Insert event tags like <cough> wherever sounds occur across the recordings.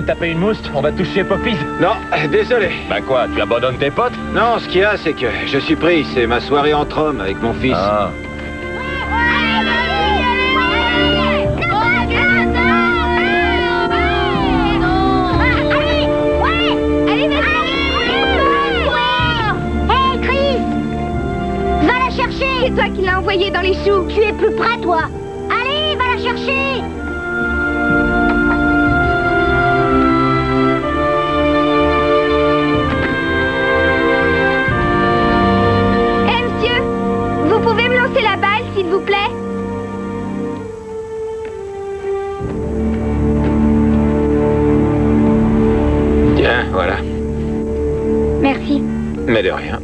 de taper une mousse On va toucher Poppies Non, désolé. Bah quoi, tu abandonnes tes potes? Non, ce qu'il y a, c'est que je suis pris. C'est ma soirée entre hommes avec mon fils. Ah. Hé, Chris Va la chercher C'est toi qui l'as envoyé dans les choux Tu es plus près, toi Allez, va la chercher Lancer la balle, s'il vous plaît Tiens, voilà. Merci. Mais de rien.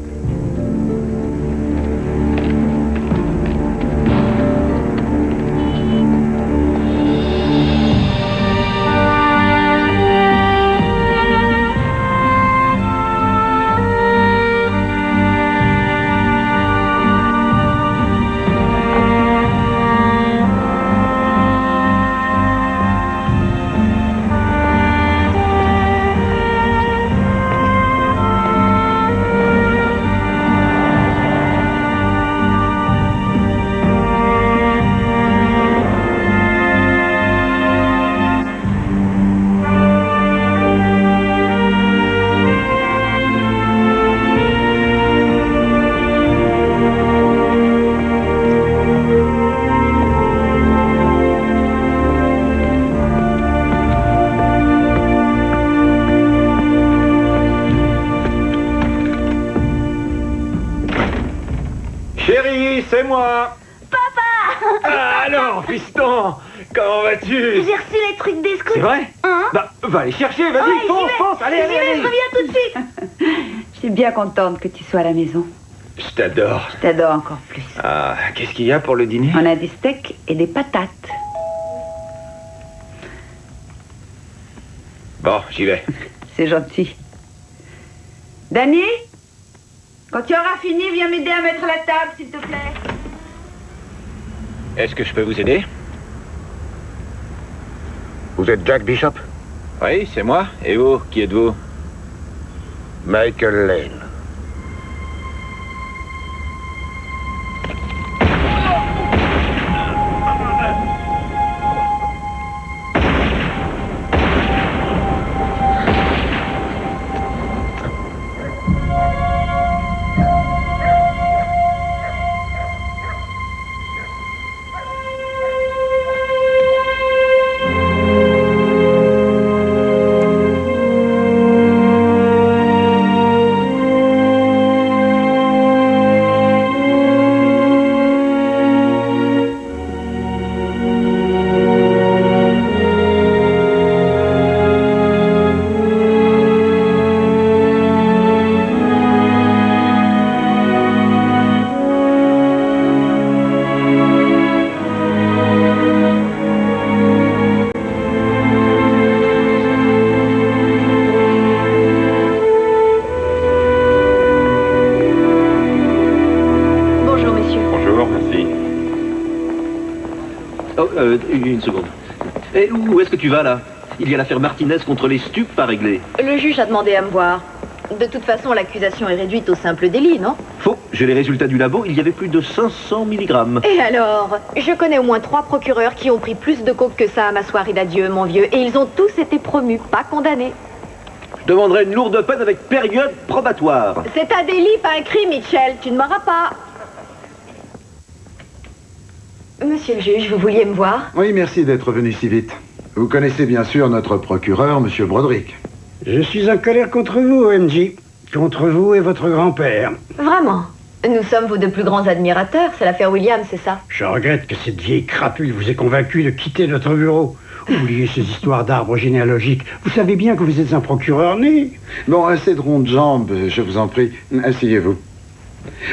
Contente que tu sois à la maison. Je t'adore. Je t'adore encore plus. Ah, qu'est-ce qu'il y a pour le dîner? On a des steaks et des patates. Bon, j'y vais. <laughs> C'est gentil. Danny Quand tu auras fini, viens m'aider à mettre la table, s'il te plaît. Est-ce que je peux vous aider? Vous êtes Jack Bishop? Oui, c'est moi. Et vous, qui êtes-vous? Michael Lane. Tu vas là Il y a l'affaire Martinez contre les stupes à régler. Le juge a demandé à me voir. De toute façon, l'accusation est réduite au simple délit, non? Faux, j'ai les résultats du labo, il y avait plus de 500 mg. Et alors? Je connais au moins trois procureurs qui ont pris plus de coke que ça à ma soirée d'adieu, mon vieux, et ils ont tous été promus, pas condamnés. Je demanderai une lourde peine avec période probatoire. C'est un délit, pas un crime, Mitchell. Tu ne m'auras pas. Monsieur le juge, vous vouliez me voir? Oui, merci d'être venu si vite. Vous connaissez bien sûr notre procureur, Monsieur Broderick. Je suis en colère contre vous, OMG. Contre vous et votre grand-père. Vraiment Nous sommes vos deux plus grands admirateurs, c'est l'affaire Williams, c'est ça Je regrette que cette vieille crapule vous ait convaincu de quitter notre bureau. Oubliez ces histoires d'arbres généalogiques. Vous savez bien que vous êtes un procureur né. Bon, assez de rondes jambes, je vous en prie. Asseyez-vous.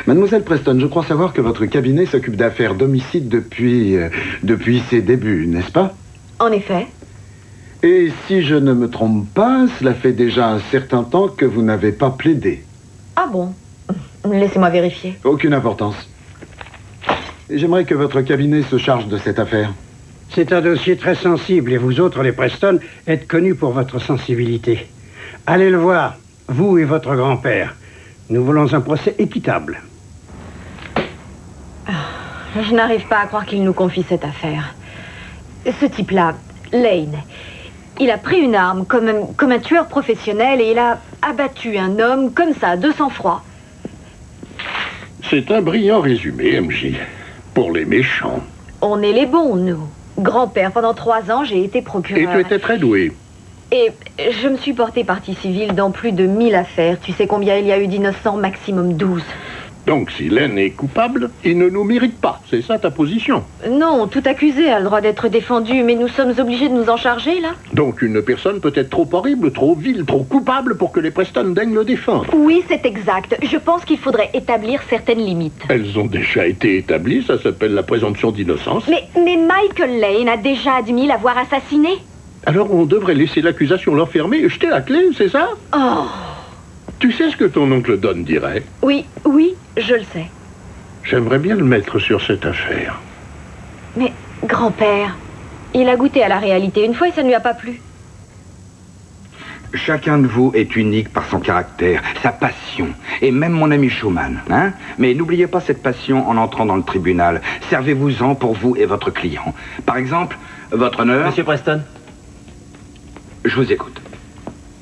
Mademoiselle Preston, je crois savoir que votre cabinet s'occupe d'affaires d'homicide depuis, euh, depuis ses débuts, n'est-ce pas? En effet. Et si je ne me trompe pas, cela fait déjà un certain temps que vous n'avez pas plaidé. Ah bon? <laughs> Laissez-moi vérifier. Aucune importance. J'aimerais que votre cabinet se charge de cette affaire. C'est un dossier très sensible et vous autres, les Preston, êtes connus pour votre sensibilité. Allez le voir, vous et votre grand-père. Nous voulons un procès équitable. Je n'arrive pas à croire qu'il nous confie cette affaire. Ce type-là, Lane, il a pris une arme comme un, comme un tueur professionnel et il a abattu un homme comme ça, de sang-froid. C'est un brillant résumé, MJ. Pour les méchants. On est les bons, nous. Grand-père, pendant trois ans, j'ai été Et procureur. tu étais très doué. Et je me suis portée partie civile dans plus de 1000 affaires. Tu sais combien il y a eu d'innocents Maximum 12. Donc si Len est coupable, il ne nous mérite pas. C'est ça ta position. Non, tout accusé a le droit d'être défendu, mais nous sommes obligés de nous en charger, là Donc une personne peut être trop horrible, trop vile, trop coupable pour que les Preston daignent le défendre. Oui, c'est exact. Je pense qu'il faudrait établir certaines limites. Elles ont déjà été établies, ça s'appelle la présomption d'innocence. Mais, mais Michael Lane a déjà admis l'avoir assassiné. Alors on devrait laisser l'accusation l'enfermer et jeter la clé, c'est ça? Oh, Tu sais ce que ton oncle Don dirait? Oui, oui, je le sais. J'aimerais bien le mettre sur cette affaire. Mais, grand-père, il a goûté à la réalité une fois et ça ne lui a pas plu. Chacun de vous est unique par son caractère, sa passion, et même mon ami Schumann. Hein? Mais n'oubliez pas cette passion en entrant dans le tribunal. Servez-vous-en pour vous et votre client. Par exemple, votre honneur... Monsieur Preston, Je vous écoute.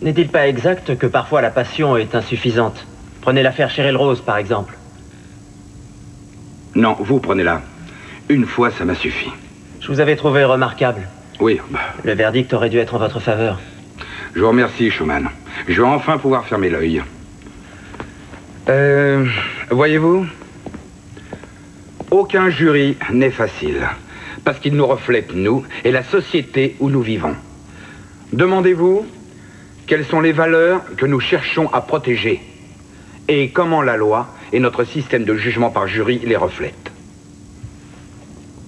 N'est-il pas exact que parfois la passion est insuffisante? Prenez l'affaire Cheryl Rose, par exemple. Non, vous prenez-la. Une fois, ça m'a suffi. Je vous avais trouvé remarquable. Oui, bah, Le verdict aurait dû être en votre faveur. je vous remercie, Schumann. Je vais enfin pouvoir fermer l'œil. Euh, voyez-vous, aucun jury n'est facile, parce qu'il nous reflète, nous, et la société où nous vivons. Demandez-vous quelles sont les valeurs que nous cherchons à protéger, et comment la loi et notre système de jugement par jury les reflètent.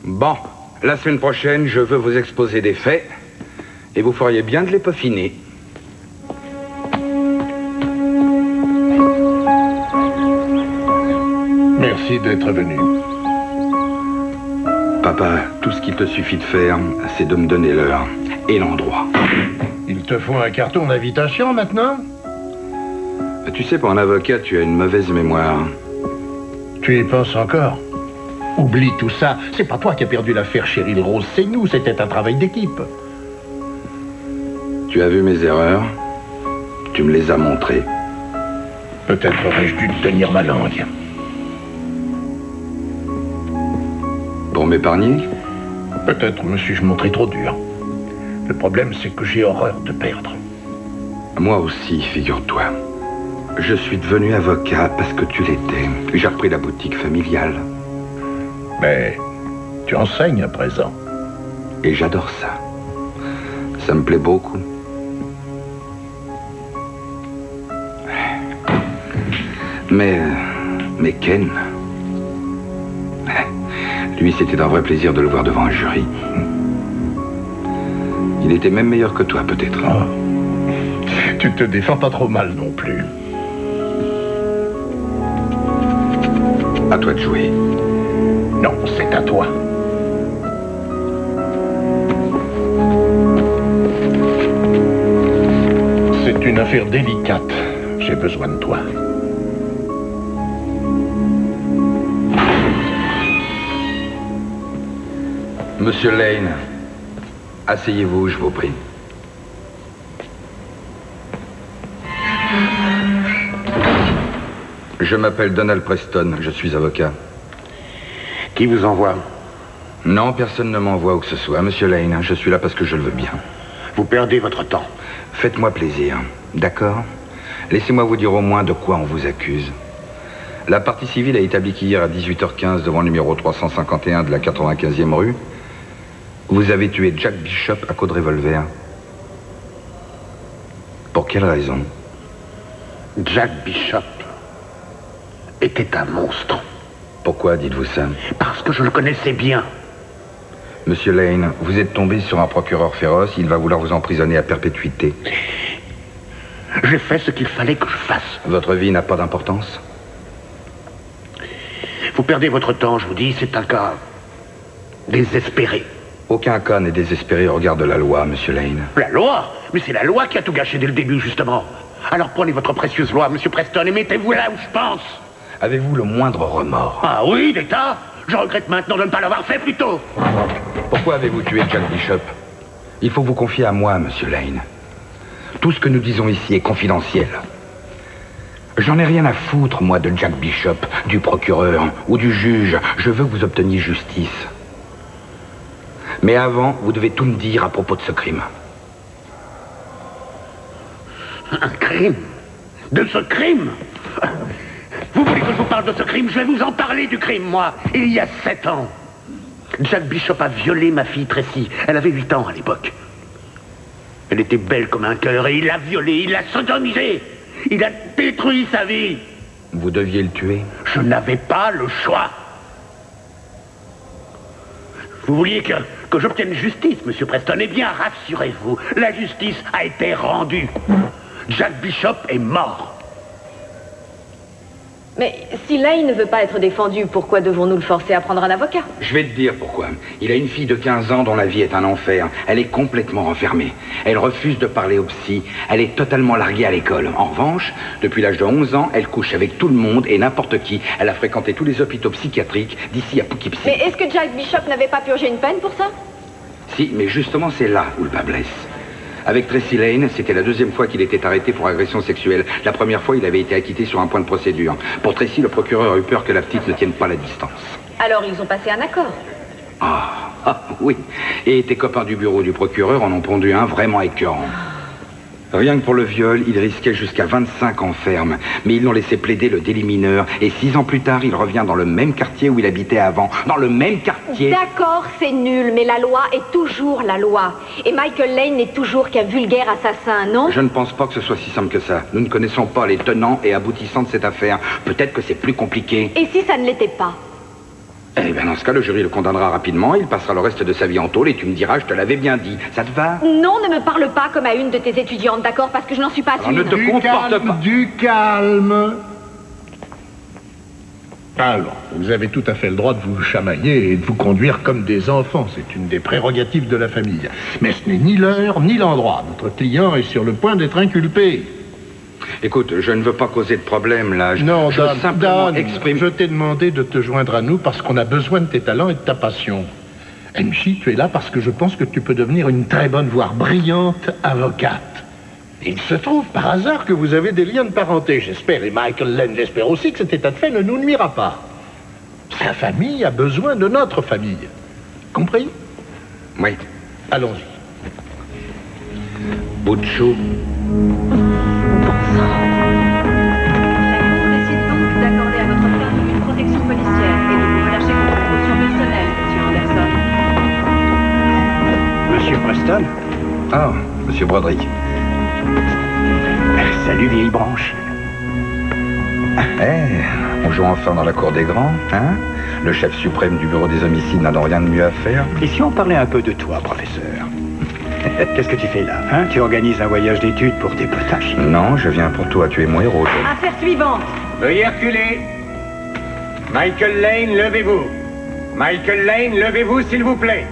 Bon, la semaine prochaine, je veux vous exposer des faits, et vous feriez bien de les peaufiner. Merci d'être venu. Papa, tout ce qu'il te suffit de faire, c'est de me donner l'heure et l'endroit. Il te faut un carton d'invitation maintenant Tu sais, pour un avocat, tu as une mauvaise mémoire. Tu y penses encore Oublie tout ça. C'est pas toi qui as perdu l'affaire Cheryl Rose, c'est nous. C'était un travail d'équipe. Tu as vu mes erreurs Tu me les as montrées. Peut-être aurais-je dû tenir ma langue. Pour m'épargner? Peut-être me suis-je montré trop dur. Le problème, c'est que j'ai horreur de perdre. Moi aussi, figure-toi. Je suis devenu avocat parce que tu l'étais. J'ai repris la boutique familiale. Mais tu enseignes à présent. Et j'adore ça. Ça me plaît beaucoup. Mais... Mais Ken... Lui, c'était un vrai plaisir de le voir devant un jury. Il était même meilleur que toi, peut-être. Ah. Tu te défends pas trop mal non plus. À toi de jouer. Non, c'est à toi. C'est une affaire délicate. J'ai besoin de toi. Monsieur Lane, asseyez-vous, je vous prie. Je m'appelle Donald Preston, je suis avocat. Qui vous envoie? Non, personne ne m'envoie où que ce soit. Monsieur Lane, je suis là parce que je le veux bien. Vous perdez votre temps. Faites-moi plaisir, d'accord? Laissez-moi vous dire au moins de quoi on vous accuse. La partie civile a établi qu'hier à 18h15 devant le numéro 351 de la 95e rue, vous avez tué Jack Bishop à coup de revolver. Pour quelle raison? Jack Bishop était un monstre. Pourquoi dites-vous ça? Parce que je le connaissais bien. Monsieur Lane, vous êtes tombé sur un procureur féroce, il va vouloir vous emprisonner à perpétuité. J'ai fait ce qu'il fallait que je fasse. Votre vie n'a pas d'importance? Vous perdez votre temps, je vous dis, c'est un cas désespéré. Aucun cas n'est désespéré au regard de la loi, monsieur Lane. La loi Mais c'est la loi qui a tout gâché dès le début, justement. Alors prenez votre précieuse loi, monsieur Preston, et mettez-vous là où je pense. Avez-vous le moindre remords Ah oui, d'État Je regrette maintenant de ne pas l'avoir fait plus tôt. Pourquoi avez-vous tué Jack Bishop Il faut vous confier à moi, monsieur Lane. Tout ce que nous disons ici est confidentiel. J'en ai rien à foutre, moi, de Jack Bishop, du procureur ou du juge. Je veux que vous obteniez justice. Mais avant, vous devez tout me dire à propos de ce crime. Un crime De ce crime Vous voulez que je vous parle de ce crime Je vais vous en parler du crime, moi. Il y a sept ans. Jack Bishop a violé ma fille Tracy. Elle avait huit ans à l'époque. Elle était belle comme un cœur et il l'a violée, il l'a sodomisée. Il a détruit sa vie. Vous deviez le tuer Je n'avais pas le choix. Vous vouliez que, que j'obtienne justice, monsieur Preston Eh bien, rassurez-vous, la justice a été rendue. Jack Bishop est mort. Mais si Lane ne veut pas être défendu, pourquoi devons-nous le forcer à prendre un avocat? Je vais te dire pourquoi. Il a une fille de 15 ans dont la vie est un enfer. Elle est complètement renfermée. Elle refuse de parler au psy. Elle est totalement larguée à l'école. En revanche, depuis l'âge de 11 ans, elle couche avec tout le monde et n'importe qui. Elle a fréquenté tous les hôpitaux psychiatriques d'ici à Poughkeepsie. Mais est-ce que Jack Bishop n'avait pas purgé une peine pour ça? Si, mais justement, c'est là où le bas blesse. Avec Tracy Lane, c'était la deuxième fois qu'il était arrêté pour agression sexuelle. La première fois, il avait été acquitté sur un point de procédure. Pour Tracy, le procureur a eu peur que la petite ne tienne pas la distance. Alors ils ont passé un accord. Ah, ah, oui. Et tes copains du bureau du procureur en ont pondu un vraiment écœurant. Rien que pour le viol, il risquait jusqu'à 25 ans ferme. Mais ils l'ont laissé plaider le délit mineur. Et six ans plus tard, il revient dans le même quartier où il habitait avant. Dans le même quartier. D'accord, c'est nul, mais la loi est toujours la loi. Et Michael Lane n'est toujours qu'un vulgaire assassin, non? Je ne pense pas que ce soit si simple que ça. Nous ne connaissons pas les tenants et aboutissants de cette affaire. Peut-être que c'est plus compliqué. Et si ça ne l'était pas? Eh bien, dans ce cas, le jury le condamnera rapidement. Il passera le reste de sa vie en tôle et tu me diras, je te l'avais bien dit. Ça te va? Non, ne me parle pas comme à une de tes étudiantes, d'accord? Parce que je n'en suis pas Alors, une. ne te Du comporte calme, pas. du calme. Alors, vous avez tout à fait le droit de vous chamailler et de vous conduire comme des enfants. C'est une des prérogatives de la famille. Mais ce n'est ni l'heure ni l'endroit. Notre client est sur le point d'être inculpé. Écoute, je ne veux pas causer de problème là. Je, Non, je Dan, simplement Dan, exprime. je t'ai demandé de te joindre à nous parce qu'on a besoin de tes talents et de ta passion. Enchi, tu es là parce que je pense que tu peux devenir une très bonne, voire brillante avocate. Il se trouve par hasard que vous avez des liens de parenté, j'espère, et Michael Lane l'espère aussi que cet état de fait ne nous nuira pas. Sa famille a besoin de notre famille. Compris? Oui. Allons-y. Butchou. Preston Ah, monsieur Broderick. Salut, vieille branche. Eh, on joue enfin dans la cour des grands, hein? Le chef suprême du bureau des homicides n'a donc rien de mieux à faire. Et si on parlait un peu de toi, professeur? <laughs> Qu'est-ce que tu fais là hein? Tu organises un voyage d'études pour tes potaches? Non, je viens pour toi, tu es mon héros. Affaire suivante. Veuillez reculer. Michael Lane, levez-vous. Michael Lane, levez-vous, s'il vous plaît.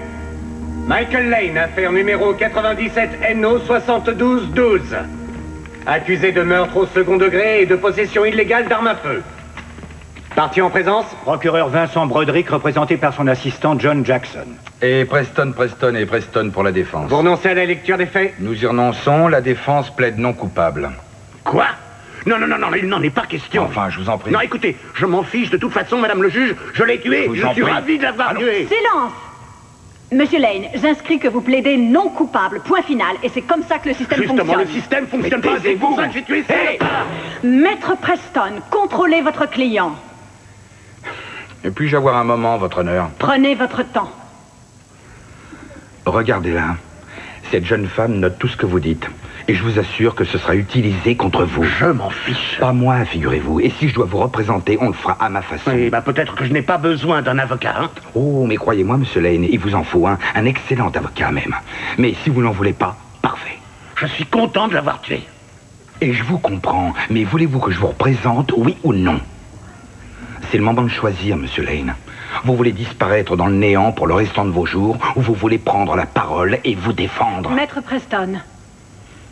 Michael Lane, affaire numéro 97 NO 7212. Accusé de meurtre au second degré et de possession illégale d'armes à feu. Parti en présence Procureur Vincent Broderick, représenté par son assistant John Jackson. Et Preston, Preston et Preston pour la défense. Vous renoncez à la lecture des faits? Nous y renonçons, la défense plaide non coupable. Quoi? Non, non, non, non, il n'en est pas question. Enfin, je vous en prie. Non, écoutez, je m'en fiche de toute façon, madame le juge, je l'ai tué, Je vous je, en suis prie. ravi de l'avoir tué. Silence Monsieur Lane, j'inscris que vous plaidez non coupable, point final, et c'est comme ça que le système Justement, fonctionne. le système fonctionne pas, c'est pour ça que j'ai tué Hey. Maître Preston, contrôlez votre client. Et puis-je avoir un moment, votre honneur? Prenez votre temps. Regardez-la. Cette jeune femme note tout ce que vous dites. Et je vous assure que ce sera utilisé contre vous. Je m'en fiche. Pas moi, figurez-vous. Et si je dois vous représenter, on le fera à ma façon. Eh ben, peut-être que je n'ai pas besoin d'un avocat, hein. Oh, mais croyez-moi, monsieur Lane, il vous en faut un. Un excellent avocat, même. Mais si vous n'en voulez pas, parfait. Je suis content de l'avoir tué. Et je vous comprends. Mais voulez-vous que je vous représente, oui ou non? C'est le moment de choisir, monsieur Lane. Vous voulez disparaître dans le néant pour le restant de vos jours ou vous voulez prendre la parole et vous défendre Maître Preston,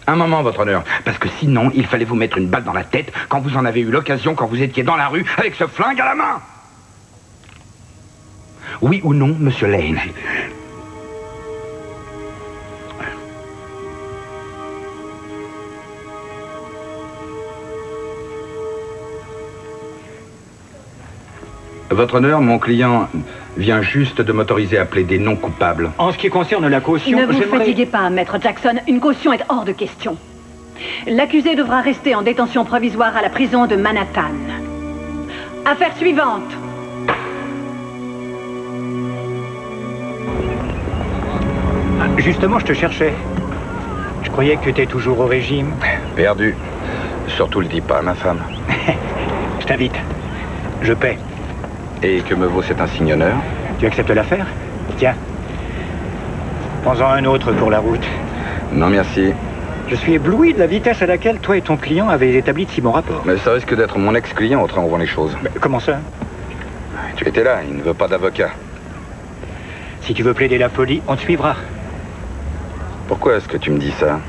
Un moment, votre honneur, parce que sinon, il fallait vous mettre une balle dans la tête quand vous en avez eu l'occasion, quand vous étiez dans la rue avec ce flingue à la main. Oui ou non, monsieur Lane? Votre honneur, mon client vient juste de m'autoriser à plaider non coupable. En ce qui concerne la caution, ne vous fatiguez pas, Maître Jackson. Une caution est hors de question. L'accusé devra rester en détention provisoire à la prison de Manhattan. Affaire suivante. Justement, je te cherchais. Je croyais que tu étais toujours au régime. Perdu. Surtout le dis pas à ma femme. <laughs> Je t'invite. Je paie. Et que me vaut cet insigne honneur Tu acceptes l'affaire Tiens. Prends-en un autre pour la route. Non, merci. Je suis ébloui de la vitesse à laquelle toi et ton client avez établi de si bons rapports. Mais ça risque d'être mon ex-client au train où on vend les choses. Comment ça Tu étais là, il ne veut pas d'avocat. Si tu veux plaider la folie, on te suivra. Pourquoi est-ce que tu me dis ça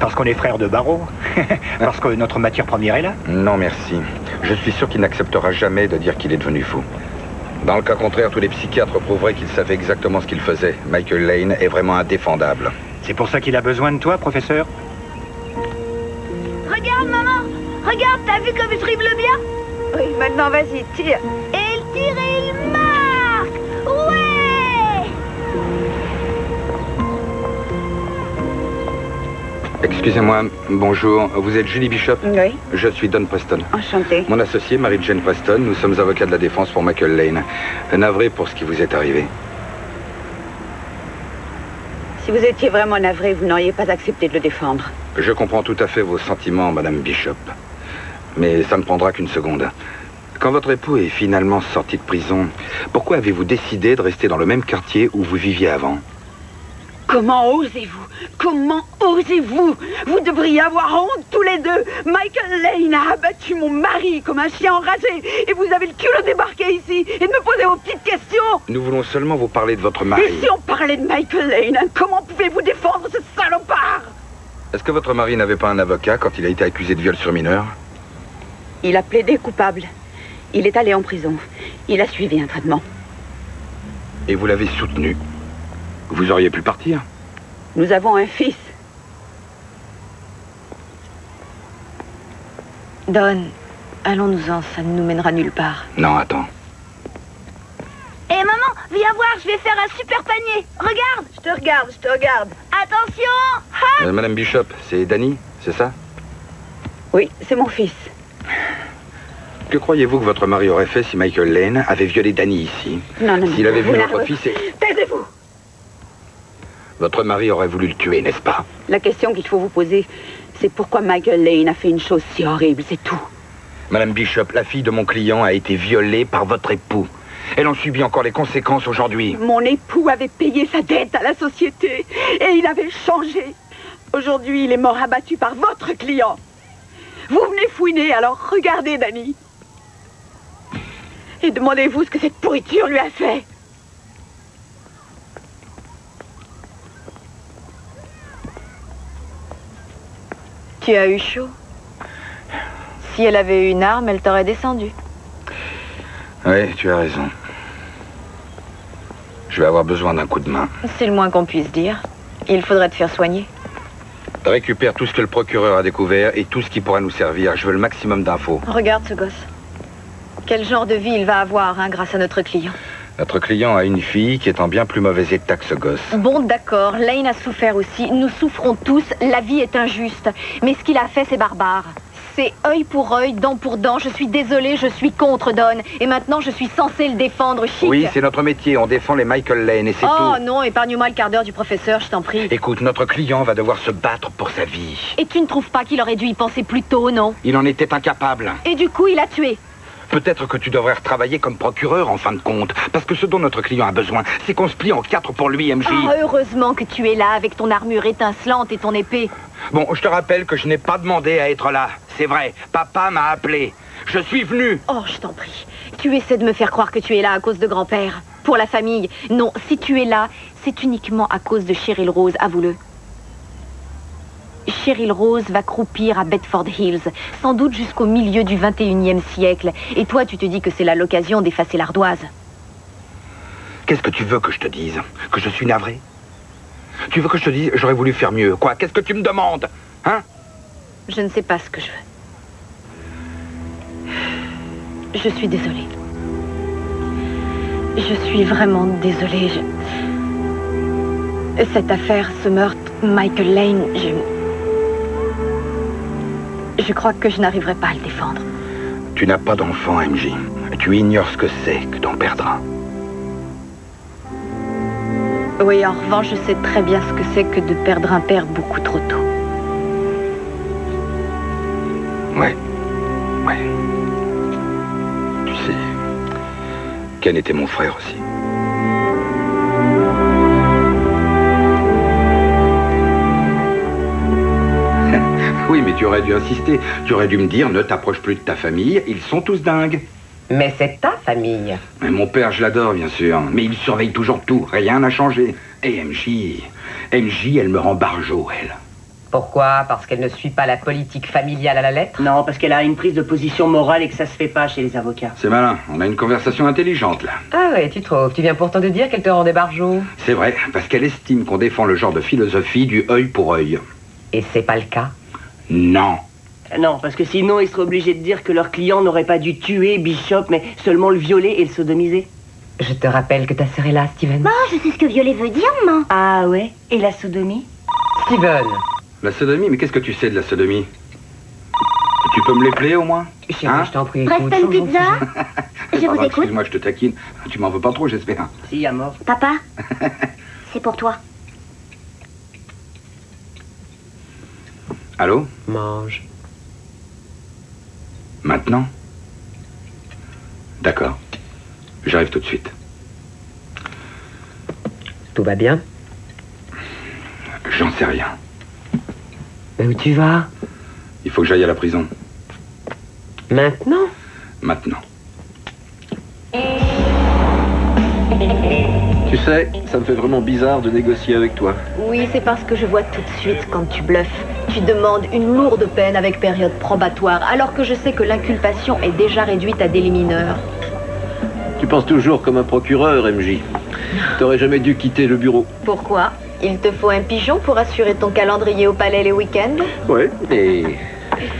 Parce qu'on est frères de barreau <laughs> Parce que notre matière première est là Non, merci. Je suis sûr qu'il n'acceptera jamais de dire qu'il est devenu fou. Dans le cas contraire, tous les psychiatres prouveraient qu'il savait exactement ce qu'il faisait. Michael Lane est vraiment indéfendable. C'est pour ça qu'il a besoin de toi, professeur Regarde, maman Regarde, t'as vu comme je dribble bien? Oui, maintenant vas-y, tire. Et il tire Excusez-moi, bonjour. Vous êtes Julie Bishop Oui, Je suis Don Preston. enchanté. Mon associé, Mary-Jane Preston, nous sommes avocats de la défense pour Michael Lane. Navré pour ce qui vous est arrivé. Si vous étiez vraiment navré, vous n'auriez pas accepté de le défendre. Je comprends tout à fait vos sentiments, Madame Bishop. Mais ça ne prendra qu'une seconde. Quand votre époux est finalement sorti de prison, pourquoi avez-vous décidé de rester dans le même quartier où vous viviez avant? Comment osez-vous? Comment osez-vous? Vous devriez avoir honte tous les deux. Michael Lane a abattu mon mari comme un chien enragé. Et vous avez le culot de débarquer ici et de me poser vos petites questions. Nous voulons seulement vous parler de votre mari. Et si on parlait de Michael Lane, comment pouvez-vous défendre ce salopard? Est-ce que votre mari n'avait pas un avocat quand il a été accusé de viol sur mineur? Il a plaidé coupable. Il est allé en prison. Il a suivi un traitement. Et vous l'avez soutenu? Vous auriez pu partir Nous avons un fils. Don, allons-nous-en, ça ne nous mènera nulle part. Non, attends. Et Eh, maman, viens voir, je vais faire un super panier Regarde Je te regarde, je te regarde. Attention Euh, Madame Bishop, c'est Danny, c'est ça? Oui, c'est mon fils. Que croyez-vous que votre mari aurait fait si Michael Lane avait violé Danny ici? Non, non, non. S'il avait vu votre fils et... Taisez-vous Votre mari aurait voulu le tuer, n'est-ce pas La question qu'il faut vous poser, c'est pourquoi Michael Lane a fait une chose si horrible, c'est tout. Madame Bishop, la fille de mon client a été violée par votre époux. Elle en subit encore les conséquences aujourd'hui. Mon époux avait payé sa dette à la société et il avait changé. Aujourd'hui, il est mort abattu par votre client. Vous venez fouiner, alors regardez, Danny. Et demandez-vous ce que cette pourriture lui a fait. Tu as eu chaud. Si elle avait eu une arme, elle t'aurait descendu. Oui, tu as raison. Je vais avoir besoin d'un coup de main. C'est le moins qu'on puisse dire. Il faudrait te faire soigner. Récupère tout ce que le procureur a découvert et tout ce qui pourra nous servir. Je veux le maximum d'infos. Regarde ce gosse. Quel genre de vie il va avoir hein, grâce à notre client. Notre client a une fille qui est en bien plus mauvais état que ce gosse. Bon, d'accord, Lane a souffert aussi. Nous souffrons tous. La vie est injuste. Mais ce qu'il a fait, c'est barbare. C'est œil pour œil, dent pour dent. Je suis désolée, je suis contre Don. Et maintenant, je suis censée le défendre. Chic. Oui, c'est notre métier. On défend les Michael Lane et c'est Oh tout. non, épargne-moi le quart d'heure du professeur, je t'en prie. Écoute, notre client va devoir se battre pour sa vie. Et tu ne trouves pas qu'il aurait dû y penser plus tôt, non? Il en était incapable. Et du coup, il a tué. Peut-être que tu devrais retravailler comme procureur en fin de compte. Parce que ce dont notre client a besoin, c'est qu'on se plie en quatre pour lui, MJ. Ah, heureusement que tu es là avec ton armure étincelante et ton épée. Bon, je te rappelle que je n'ai pas demandé à être là. C'est vrai, papa m'a appelé. Je suis venu. Oh, je t'en prie. Tu essaies de me faire croire que tu es là à cause de grand-père. Pour la famille. Non, si tu es là, c'est uniquement à cause de Cheryl Rose, avoue-le. Cheryl Rose va croupir à Bedford Hills, sans doute jusqu'au milieu du 21e siècle. Et toi, tu te dis que c'est là l'occasion d'effacer l'ardoise. Qu'est-ce que tu veux que je te dise Que je suis navré Tu veux que je te dise j'aurais voulu faire mieux Quoi Qu'est-ce que tu me demandes Hein Je ne sais pas ce que je veux. Je suis désolée. Je suis vraiment désolée. Je- Cette affaire, ce meurtre, Michael Lane, je... Je crois que je n'arriverai pas à le défendre. Tu n'as pas d'enfant, MJ. Tu ignores ce que c'est que d'en perdre un. Oui, en revanche, je sais très bien ce que c'est que de perdre un père beaucoup trop tôt. Ouais. Ouais. Tu sais, Ken était mon frère aussi. Oui, mais tu aurais dû insister. Tu aurais dû me dire ne t'approche plus de ta famille, ils sont tous dingues. Mais c'est ta famille. Mais mon père, je l'adore, bien sûr. Mais il surveille toujours tout. Rien n'a changé. Et MJ. MJ, elle me rend barjot, elle. Pourquoi? Parce qu'elle ne suit pas la politique familiale à la lettre? Non, parce qu'elle a une prise de position morale et que ça se fait pas chez les avocats. C'est malin. On a une conversation intelligente, là. Ah ouais, tu trouves. Tu viens pourtant de dire qu'elle te rendait barjot. C'est vrai, parce qu'elle estime qu'on défend le genre de philosophie du œil pour œil. Et c'est pas le cas Non. Non, parce que sinon, ils seraient obligés de dire que leur client n'aurait pas dû tuer Bishop, mais seulement le violer et le sodomiser. Je te rappelle que ta sœur est là, Steven. Bon, je sais ce que violet veut dire, maman. Ah ouais? Et la sodomie? Steven La sodomie, mais qu'est-ce que tu sais de la sodomie? Tu peux me l'épeler au moins? Hein? je t'en prie, Preston Pizza Je vous Pardon, écoute. Excuse-moi, je te taquine. Tu m'en veux pas trop, j'espère. Si, à mort. Papa, <laughs> c'est pour toi. Allô Mange. Maintenant D'accord. J'arrive tout de suite. Tout va bien J'en sais rien. Mais où tu vas Il faut que j'aille à la prison. Maintenant Maintenant. Tu sais, ça me fait vraiment bizarre de négocier avec toi. Oui, c'est parce que je vois tout de suite quand tu bluffes. Tu demandes une lourde peine avec période probatoire, alors que je sais que l'inculpation est déjà réduite à délit mineur. Tu penses toujours comme un procureur, MJ. T'aurais jamais dû quitter le bureau. Pourquoi? Il te faut un pigeon pour assurer ton calendrier au palais les week-ends? Ouais, et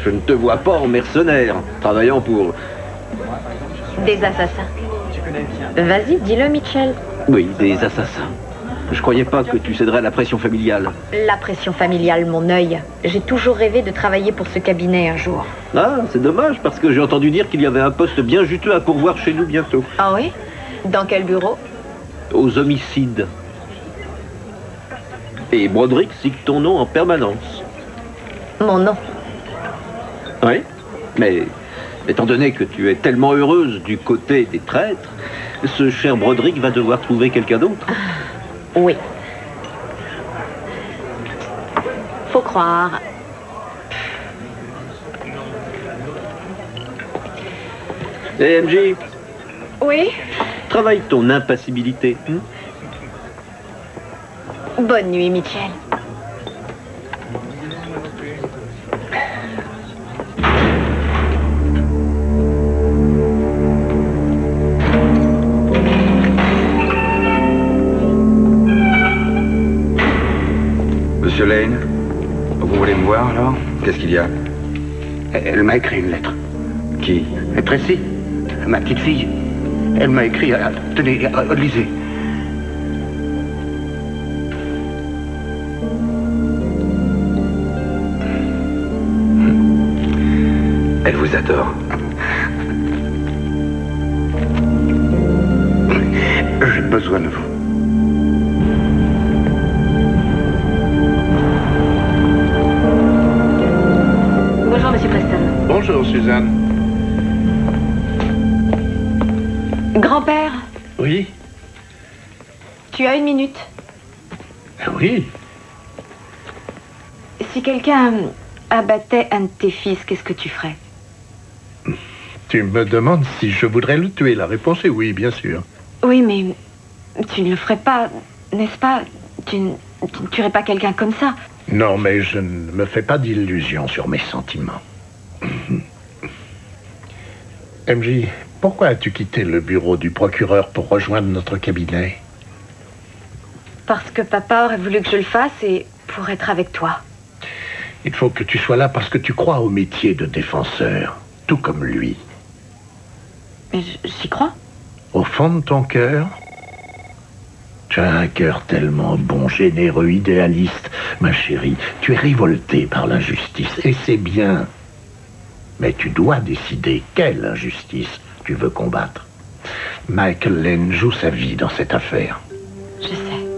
je ne te vois pas en mercenaire, travaillant pour... Des assassins. Vas-y, dis-le, Mitchell. Oui, des assassins. Je croyais pas que tu céderais à la pression familiale. La pression familiale, mon œil. J'ai toujours rêvé de travailler pour ce cabinet un jour. Ah, c'est dommage, parce que j'ai entendu dire qu'il y avait un poste bien juteux à pourvoir chez nous bientôt. Ah oui? Dans quel bureau? Aux homicides. Et Broderick cite ton nom en permanence. Mon nom. Oui, mais étant donné que tu es tellement heureuse du côté des traîtres, ce cher Broderick va devoir trouver quelqu'un d'autre. Oui. Faut croire. Eh MJ, Oui travaille ton impassibilité. hein? Bonne nuit, Mitchell. Qu'est-ce qu'il y a Elle m'a écrit une lettre. Qui Tracy, ma petite fille. Elle m'a écrit. euh, tenez, euh, lisez. Elle vous adore. J'ai besoin de vous. Suzanne. Grand-père, Oui tu as une minute. Ah Oui Si quelqu'un abattait un de tes fils, qu'est-ce que tu ferais? Tu me demandes si je voudrais le tuer. La réponse est oui, bien sûr. Oui, mais tu ne le ferais pas, n'est-ce pas? Tu, ne- tu ne tuerais pas quelqu'un comme ça? Non, mais je ne me fais pas d'illusions sur mes sentiments. MJ, pourquoi as-tu quitté le bureau du procureur pour rejoindre notre cabinet? Parce que papa aurait voulu que je le fasse et pour être avec toi. Il faut que tu sois là parce que tu crois au métier de défenseur, tout comme lui. Mais j'y crois. Au fond de ton cœur, tu as un cœur tellement bon, généreux, idéaliste, ma chérie. Tu es révoltée par l'injustice, et c'est bien. Mais tu dois décider quelle injustice tu veux combattre. Michael Lane joue sa vie dans cette affaire. Je sais.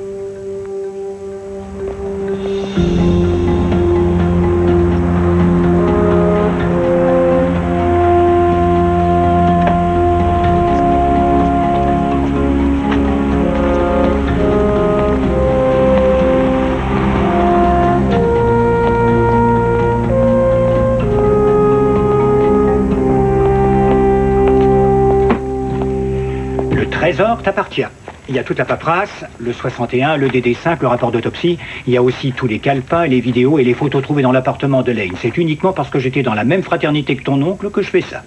Il y a toute la paperasse, le 61, le DD5, le rapport d'autopsie. Il y a aussi tous les calepins, les vidéos et les photos trouvées dans l'appartement de Lane. C'est uniquement parce que j'étais dans la même fraternité que ton oncle que je fais ça.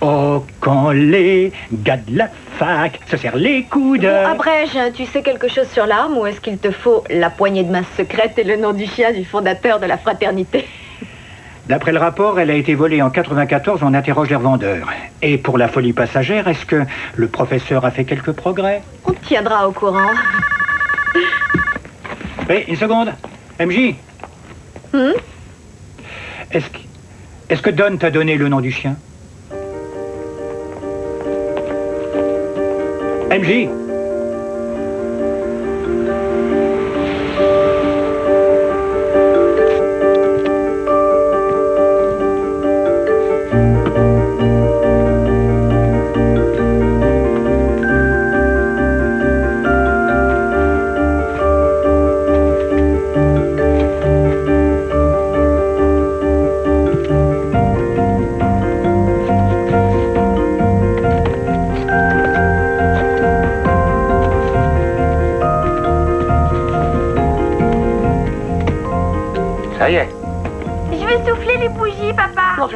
Oh, quand les gars de la fac se serrent les coudes. Bon, abrège, tu sais quelque chose sur l'arme ou est-ce qu'il te faut la poignée de main secrète et le nom du chien du fondateur de la fraternité? D'après le rapport, elle a été volée en 94, on interroge les revendeurs. Et pour la folie passagère, est-ce que le professeur a fait quelques progrès? On te tiendra au courant. Oui, une seconde. MJ, Hmm? Est-ce que, est-ce que Don t'a donné le nom du chien? MJ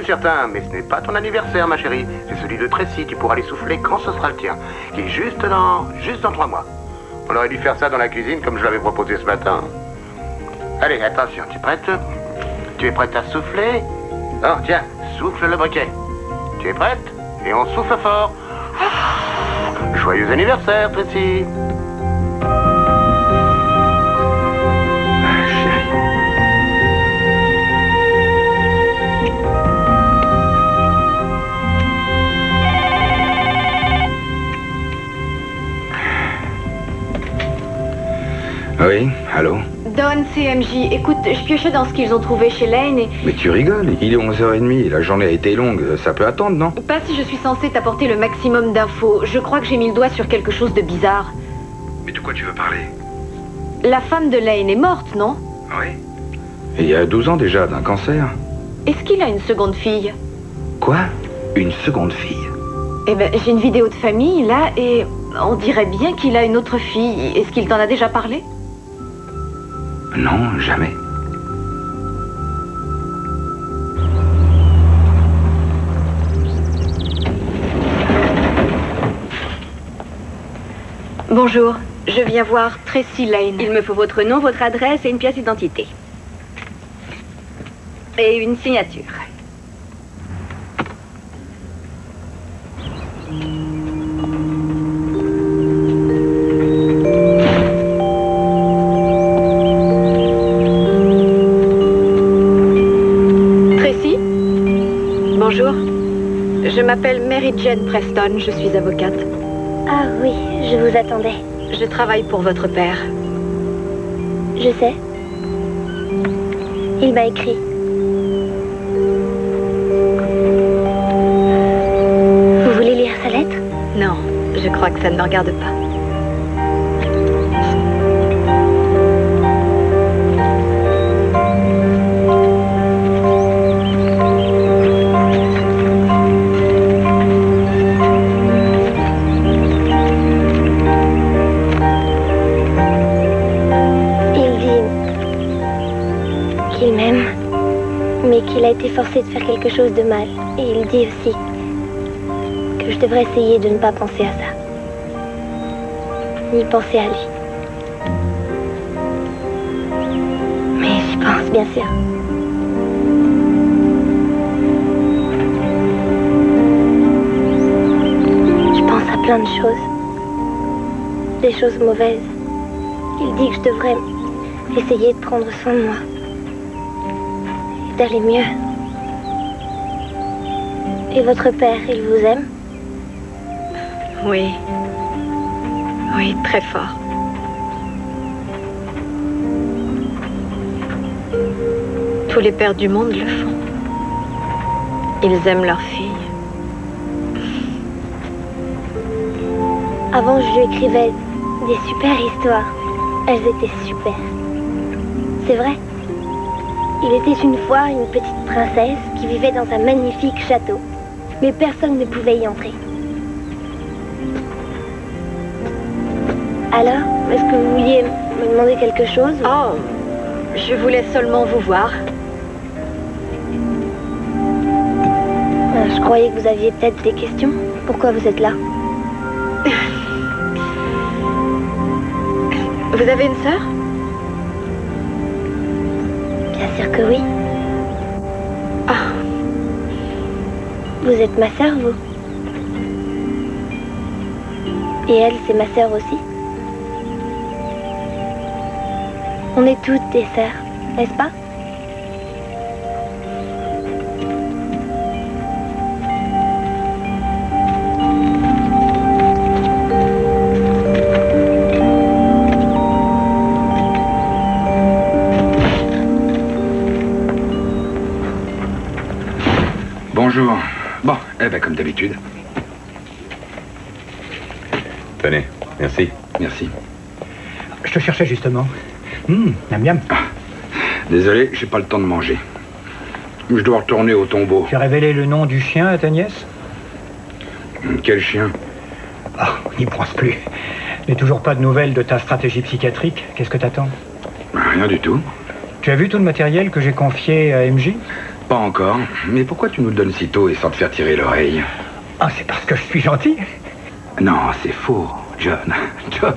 certain, mais ce n'est pas ton anniversaire, ma chérie. C'est celui de Tracy. Tu pourras les souffler quand ce sera le tien. Qui est juste dans... juste dans trois mois. On aurait dû faire ça dans la cuisine comme je l'avais proposé ce matin. Allez, attention, tu es prête? Tu es prête à souffler? Non, tiens, souffle le briquet. Tu es prête? Et on souffle fort. Joyeux anniversaire, Tracy. Oui, allô Don, CMJ, écoute, je piochais dans ce qu'ils ont trouvé chez Lane et Mais tu rigoles, il est 11h30, la journée a été longue, ça peut attendre, non pas si je suis censée t'apporter le maximum d'infos. Je crois que j'ai mis le doigt sur quelque chose de bizarre. Mais de quoi tu veux parler La femme de Lane est morte, non Oui. Il y a 12 ans déjà, d'un cancer. Est-ce qu'il a une seconde fille Quoi? Une seconde fille? Eh ben, j'ai une vidéo de famille là et on dirait bien qu'il a une autre fille. Est-ce qu'il t'en a déjà parlé? Non, jamais. Bonjour, je viens voir Tracy Lane. Il me faut votre nom, votre adresse et une pièce d'identité. Et une signature. Mary Jane Preston, je suis avocate. Ah oui, je vous attendais. Je travaille pour votre père. Je sais. Il m'a écrit. Vous voulez lire sa lettre? Non, je crois que ça ne me regarde pas. Qu'il a été forcé de faire quelque chose de mal. Et il dit aussi que je devrais essayer de ne pas penser à ça. Ni penser à lui. Mais j'y pense, bien sûr. Je pense à plein de choses. Des choses mauvaises. Il dit que je devrais essayer de prendre soin de moi. D'aller mieux. Et votre père, il vous aime? Oui. Oui, très fort. Tous les pères du monde le font. Ils aiment leur fille. Avant, je lui écrivais des super histoires. Elles étaient super. C'est vrai? Il était une fois une petite princesse qui vivait dans un magnifique château. Mais personne ne pouvait y entrer. Alors, est-ce que vous vouliez me demander quelque chose Oh, je voulais seulement vous voir. Euh, Je croyais que vous aviez peut-être des questions. Pourquoi vous êtes là Vous avez une sœur? Que oui. Ah. Vous êtes ma sœur, vous Et elle, c'est ma sœur aussi On est toutes des sœurs, n'est-ce pas? Eh ben comme d'habitude. Tenez, merci. Merci. Je te cherchais justement. Hum, miam miam. Désolé, j'ai pas le temps de manger. Je dois retourner au tombeau. Tu as révélé le nom du chien à ta nièce? Quel chien? Ah, on n'y pense plus. Mais toujours pas de nouvelles de ta stratégie psychiatrique. Qu'est-ce que t'attends? Rien du tout. Tu as vu tout le matériel que j'ai confié à MJ Pas encore. Mais pourquoi tu nous le donnes si tôt et sans te faire tirer l'oreille Ah, c'est parce que je suis gentil. Non, c'est faux, John. <laughs> John,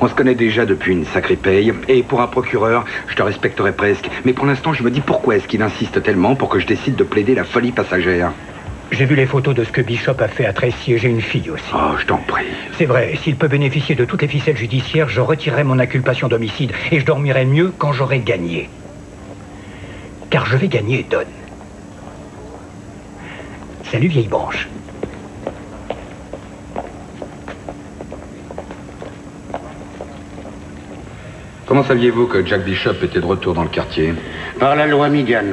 on se connaît déjà depuis une sacrée paye. Et pour un procureur, je te respecterais presque. Mais pour l'instant, je me dis pourquoi est-ce qu'il insiste tellement pour que je décide de plaider la folie passagère J'ai vu les photos de ce que Bishop a fait à Tracy et j'ai une fille aussi. Oh, je t'en prie. C'est vrai, s'il peut bénéficier de toutes les ficelles judiciaires, je retirerai mon inculpation d'homicide et je dormirai mieux quand j'aurai gagné. Car je vais gagner, Don. Salut, vieille branche. Comment saviez-vous que Jack Bishop était de retour dans le quartier? Par la loi Migan.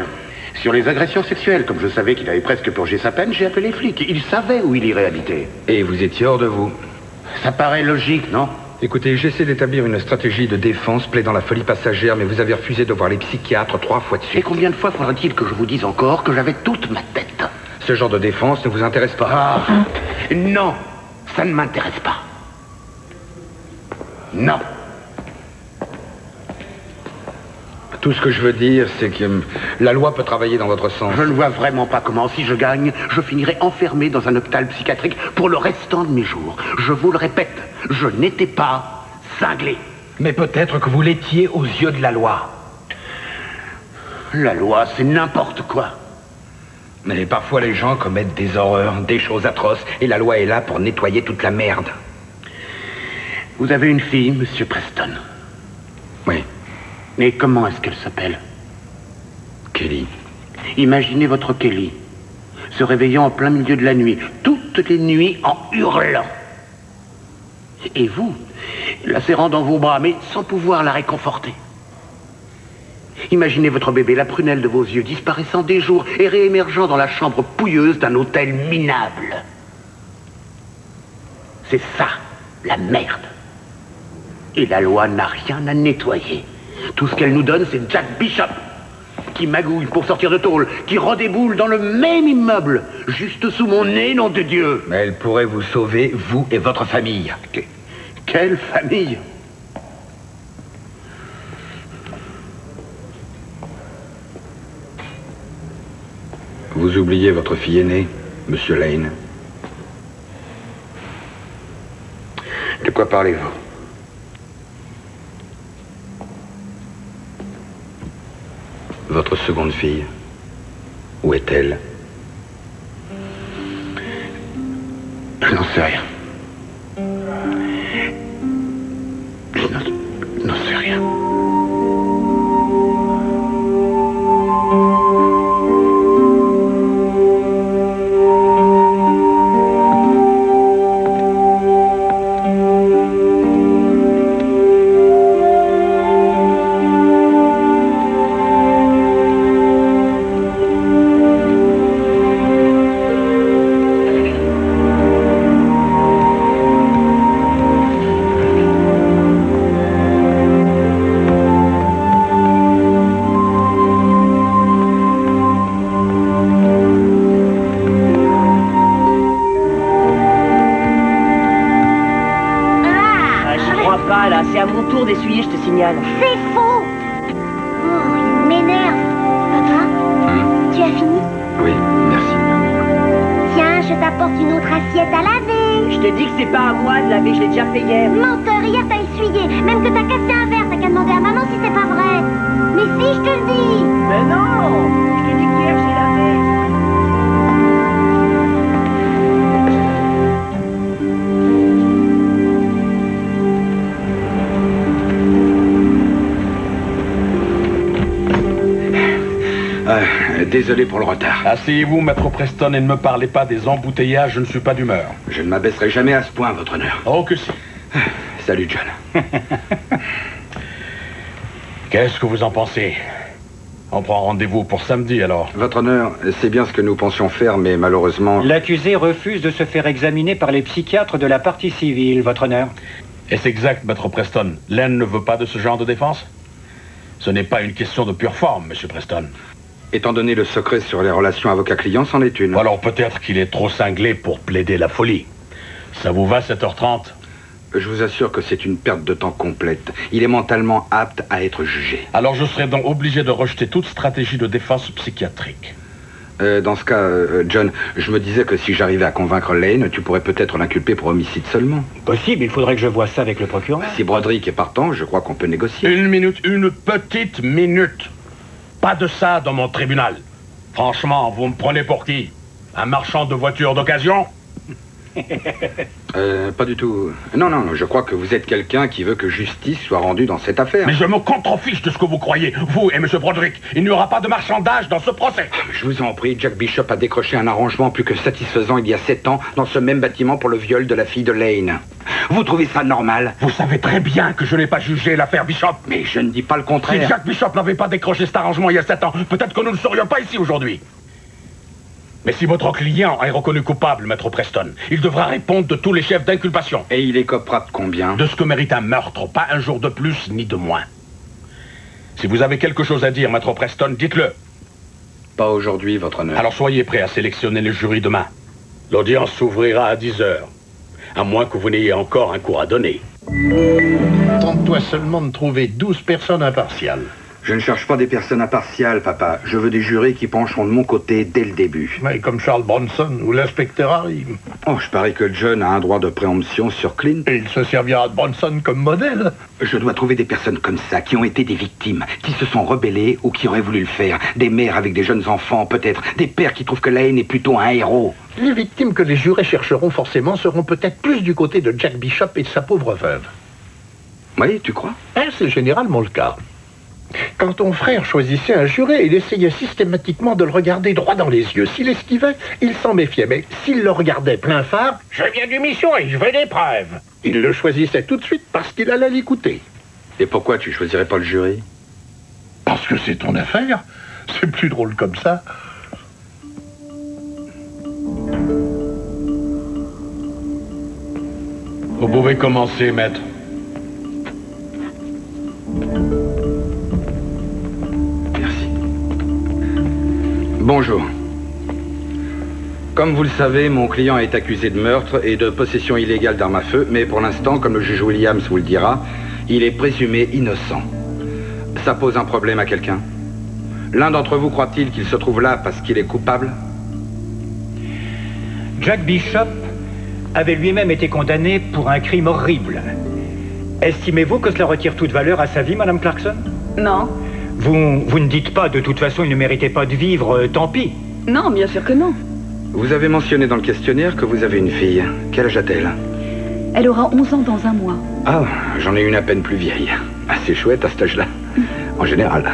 Sur les agressions sexuelles, comme je savais qu'il avait presque purgé sa peine, j'ai appelé les flics. Ils savaient où il irait habiter. Et vous étiez hors de vous? Ça paraît logique, non? Écoutez, j'essaie d'établir une stratégie de défense plaidant la folie passagère, mais vous avez refusé de voir les psychiatres trois fois de Et suite. combien de fois faudra-t-il que je vous dise encore que j'avais toute ma tête Ce genre de défense ne vous intéresse pas Ah Non Ça ne m'intéresse pas. Non Tout ce que je veux dire, c'est que hum, la loi peut travailler dans votre sens. Je ne vois vraiment pas comment, si je gagne, je finirai enfermé dans un hôpital psychiatrique pour le restant de mes jours. Je vous le répète, je n'étais pas cinglé. Mais peut-être que vous l'étiez aux yeux de la loi. La loi, c'est n'importe quoi. Mais parfois les gens commettent des horreurs, des choses atroces, et la loi est là pour nettoyer toute la merde. Vous avez une fille, monsieur Preston. Oui. Et comment est-ce qu'elle s'appelle? Kelly. Imaginez votre Kelly se réveillant en plein milieu de la nuit, toutes les nuits en hurlant. Et vous, la serrant dans vos bras, mais sans pouvoir la réconforter. Imaginez votre bébé, la prunelle de vos yeux, disparaissant des jours et réémergeant dans la chambre pouilleuse d'un hôtel minable. C'est ça, la merde. Et la loi n'a rien à nettoyer. Tout ce qu'elle nous donne, c'est Jack Bishop, qui magouille pour sortir de tôle, qui redéboule dans le même immeuble, juste sous mon nez, nom de Dieu. Mais elle pourrait vous sauver, vous et votre famille. Que- Quelle famille? Vous oubliez votre fille aînée, Monsieur Lane. De quoi parlez-vous? Votre seconde fille, où est-elle? Je n'en sais rien. Désolé pour le retard. Asseyez-vous, maître Preston, et ne me parlez pas des embouteillages, je ne suis pas d'humeur. Je ne m'abaisserai jamais à ce point, votre honneur. Oh que si. <sighs> Salut, John. <laughs> Qu'est-ce que vous en pensez? On prend rendez-vous pour samedi alors. Votre honneur, c'est bien ce que nous pensions faire, mais malheureusement... L'accusé refuse de se faire examiner par les psychiatres de la partie civile, votre honneur. Est-ce exact, maître Preston? Len ne veut pas de ce genre de défense? Ce n'est pas une question de pure forme, monsieur Preston. Étant donné le secret sur les relations avocat-client, c'en est une. Ou alors peut-être qu'il est trop cinglé pour plaider la folie. Ça vous va, 7h30 Je vous assure que c'est une perte de temps complète. Il est mentalement apte à être jugé. Alors je serai donc obligé de rejeter toute stratégie de défense psychiatrique. Euh, dans ce cas, euh, John, je me disais que si j'arrivais à convaincre Lane, tu pourrais peut-être l'inculper pour homicide seulement. Possible, il faudrait que je voie ça avec le procureur. Si Broderick est partant, je crois qu'on peut négocier. Une minute, une petite minute. Pas de ça dans mon tribunal. Franchement, vous me prenez pour qui? Un marchand de voitures d'occasion? Euh, pas du tout. Non, non, je crois que vous êtes quelqu'un qui veut que justice soit rendue dans cette affaire. Mais je me contrefiche de ce que vous croyez, vous et M. Broderick. Il n'y aura pas de marchandage dans ce procès. Je vous en prie, Jack Bishop a décroché un arrangement plus que satisfaisant il y a sept ans dans ce même bâtiment pour le viol de la fille de Lane. Vous trouvez ça normal? Vous savez très bien que je n'ai pas jugé l'affaire Bishop. Mais je ne dis pas le Si contraire. Jack Bishop n'avait pas décroché cet arrangement il y a sept ans, peut-être que nous ne serions pas ici aujourd'hui. Mais si votre client est reconnu coupable, maître Preston, il devra répondre de tous les chefs d'inculpation. Et il écopera de combien De ce que mérite un meurtre, pas un jour de plus ni de moins. Si vous avez quelque chose à dire, maître Preston, dites-le. Pas aujourd'hui, votre honneur. Alors soyez prêt à sélectionner le jury demain. L'audience s'ouvrira à 10 heures. À moins que vous n'ayez encore un cours à donner. Tente-toi seulement de trouver 12 personnes impartiales. Je ne cherche pas des personnes impartiales, papa. Je veux des jurés qui pencheront de mon côté dès le début. Mais comme Charles Bronson ou l'inspecteur Harry. Oh, je parie que John a un droit de préemption sur Clint. Et il se servira de Bronson comme modèle. Je dois trouver des personnes comme ça, qui ont été des victimes, qui se sont rebellées ou qui auraient voulu le faire. Des mères avec des jeunes enfants, peut-être. Des pères qui trouvent que la haine est plutôt un héros. Les victimes que les jurés chercheront forcément seront peut-être plus du côté de Jack Bishop et de sa pauvre veuve. Oui, tu crois? Hein, C'est généralement le cas. Quand ton frère choisissait un juré, il essayait systématiquement de le regarder droit dans les yeux. S'il esquivait, il s'en méfiait. Mais s'il le regardait plein phare, je viens du mission et je veux des preuves. Il le choisissait tout de suite parce qu'il allait l'écouter. Et pourquoi tu choisirais pas le jury? Parce que c'est ton affaire. C'est plus drôle comme ça. Vous pouvez commencer, maître. Bonjour. Comme vous le savez, mon client est accusé de meurtre et de possession illégale d'armes à feu, mais pour l'instant, comme le juge Williams vous le dira, il est présumé innocent. Ça pose un problème à quelqu'un L'un d'entre vous croit-il qu'il se trouve là parce qu'il est coupable? Jack Bishop avait lui-même été condamné pour un crime horrible. Estimez-vous que cela retire toute valeur à sa vie, Madame Clarkson? Non. Vous, vous ne dites pas, de toute façon, il ne méritait pas de vivre, euh, tant pis. Non, bien sûr que non. Vous avez mentionné dans le questionnaire que vous avez une fille. Quel âge a-t-elle? Elle aura 11 ans dans un mois. Ah, j'en ai une à peine plus vieille. Assez chouette à cet âge-là, en général.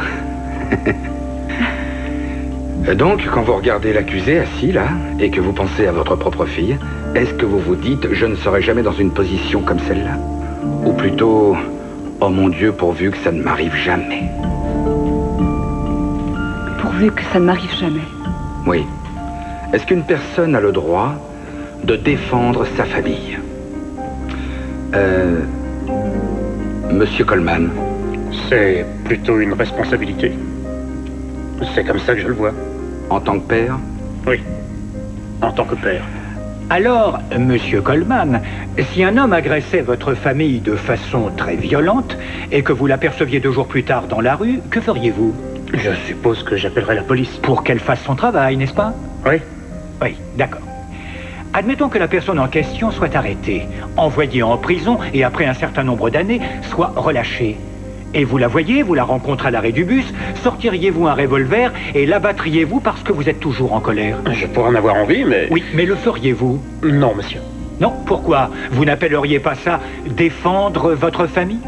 Donc, quand vous regardez l'accusé assis là, et que vous pensez à votre propre fille, est-ce que vous vous dites « je ne serai jamais dans une position comme celle-là » Ou plutôt « oh mon Dieu, pourvu que ça ne m'arrive jamais ça ne m'arrive jamais. » Oui. Est-ce qu'une personne a le droit de défendre sa famille? Euh... Monsieur Coleman. C'est plutôt une responsabilité. C'est comme ça que je le vois. En tant que père? Oui. En tant que père. Alors, Monsieur Coleman, si un homme agressait votre famille de façon très violente et que vous l'aperceviez deux jours plus tard dans la rue, que feriez-vous? Je suppose que j'appellerais la police. Pour qu'elle fasse son travail, n'est-ce pas Oui. Oui, d'accord. Admettons que la personne en question soit arrêtée, envoyée en prison et après un certain nombre d'années, soit relâchée. Et vous la voyez, vous la rencontrez à l'arrêt du bus, sortiriez-vous un revolver et l'abattriez-vous parce que vous êtes toujours en colère? Je pourrais en avoir envie, mais... Oui, mais le feriez-vous? Non, monsieur. Non, pourquoi? Vous n'appelleriez pas ça défendre votre famille?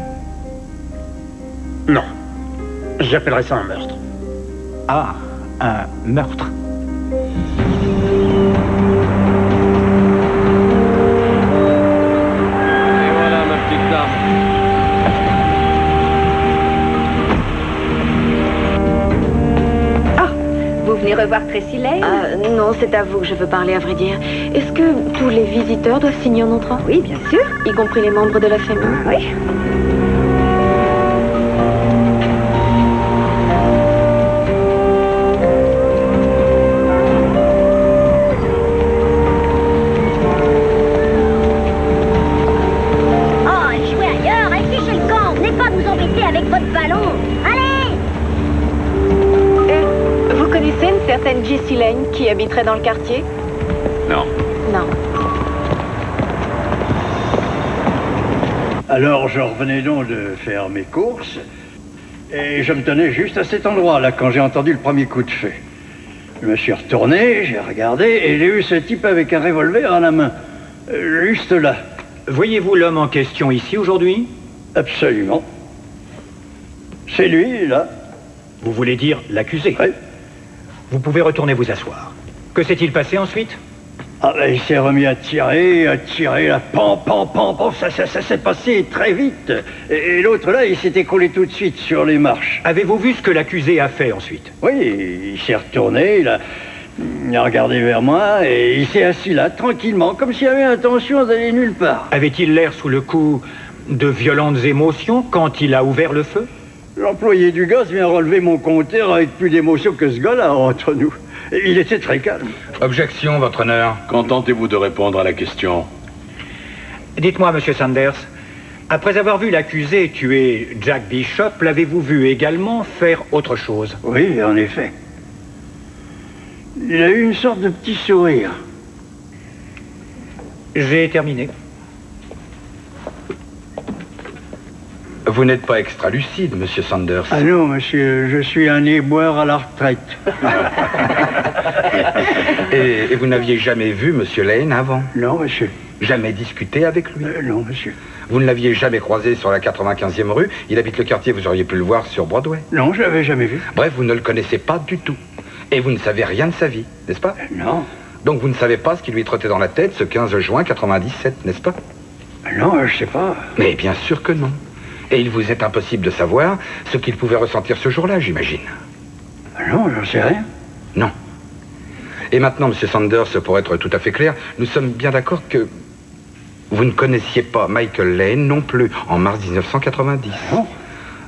Non. J'appellerais ça un meurtre. Ah, un meurtre. Et voilà, ma petite dame. Vous venez revoir Tracy Lane Ah, non, c'est à vous que je veux parler, à vrai dire. Est-ce que tous les visiteurs doivent signer en entrant? Oui, bien sûr. Y compris les membres de la famille Oui. Dans le quartier? Non. Non. Alors, je revenais donc de faire mes courses, et je me tenais juste à cet endroit-là quand j'ai entendu le premier coup de feu. Je me suis retourné, j'ai regardé, et j'ai eu ce type avec un revolver à la main. Euh, Juste là. Voyez-vous l'homme en question ici aujourd'hui? Absolument. C'est lui, là. Vous voulez dire l'accusé? Oui. Vous pouvez retourner vous asseoir. Que s'est-il passé ensuite? Ah, ben, il s'est remis à tirer, à tirer, là, pan, pan, pan, pan, ça, ça, ça s'est passé très vite. Et, et l'autre, là, il s'est écroulé tout de suite sur les marches. Avez-vous vu ce que l'accusé a fait ensuite? Oui, il s'est retourné, il a, il a regardé vers moi, et il s'est assis là, tranquillement, comme s'il avait intention d'aller nulle part. Avait-il l'air sous le coup de violentes émotions quand il a ouvert le feu? L'employé du gaz vient relever mon compteur avec plus d'émotion que ce gars-là, entre nous. Il était très calme. Objection, votre honneur. Contentez-vous de répondre à la question. Dites-moi, monsieur Sanders, après avoir vu l'accusé tuer Jack Bishop, l'avez-vous vu également faire autre chose? Oui, en effet. Il a eu une sorte de petit sourire. J'ai terminé. Vous n'êtes pas extra lucide, monsieur Sanders. Ah non, monsieur, je suis un éboueur à la retraite. <laughs> Et, et vous n'aviez jamais vu monsieur Lane avant? Non, monsieur. Jamais discuté avec lui? Euh, non, monsieur. Vous ne l'aviez jamais croisé sur la 95e rue? Il habite le quartier, vous auriez pu le voir sur Broadway. Non, je l'avais jamais vu. Bref, vous ne le connaissez pas du tout. Et vous ne savez rien de sa vie, n'est-ce pas? Non. Donc vous ne savez pas ce qui lui trottait dans la tête ce 15 juin 97, n'est-ce pas? Non, je sais pas. Mais bien sûr que non. Et il vous est impossible de savoir ce qu'il pouvait ressentir ce jour-là, j'imagine. Non, j'en sais rien. Non. Et maintenant, Monsieur Sanders, pour être tout à fait clair, nous sommes bien d'accord que vous ne connaissiez pas Michael Lane non plus en mars 1990. Non.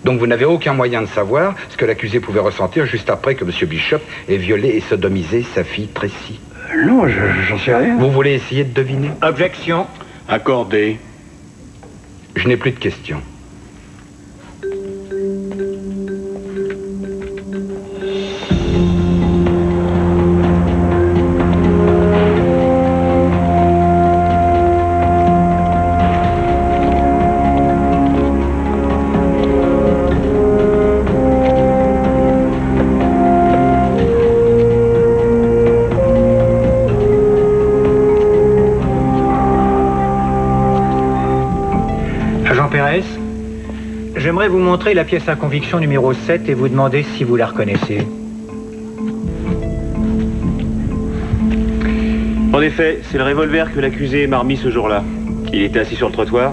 Donc vous n'avez aucun moyen de savoir ce que l'accusé pouvait ressentir juste après que Monsieur Bishop ait violé et sodomisé sa fille Tracy. Euh, Non, je- j'en sais rien. Vous voulez essayer de deviner? Objection. Accordé. Je n'ai plus de questions. Montrer la pièce à conviction numéro 7 et vous demander si vous la reconnaissez. En effet, c'est le revolver que l'accusé m'a remis ce jour-là. Il était assis sur le trottoir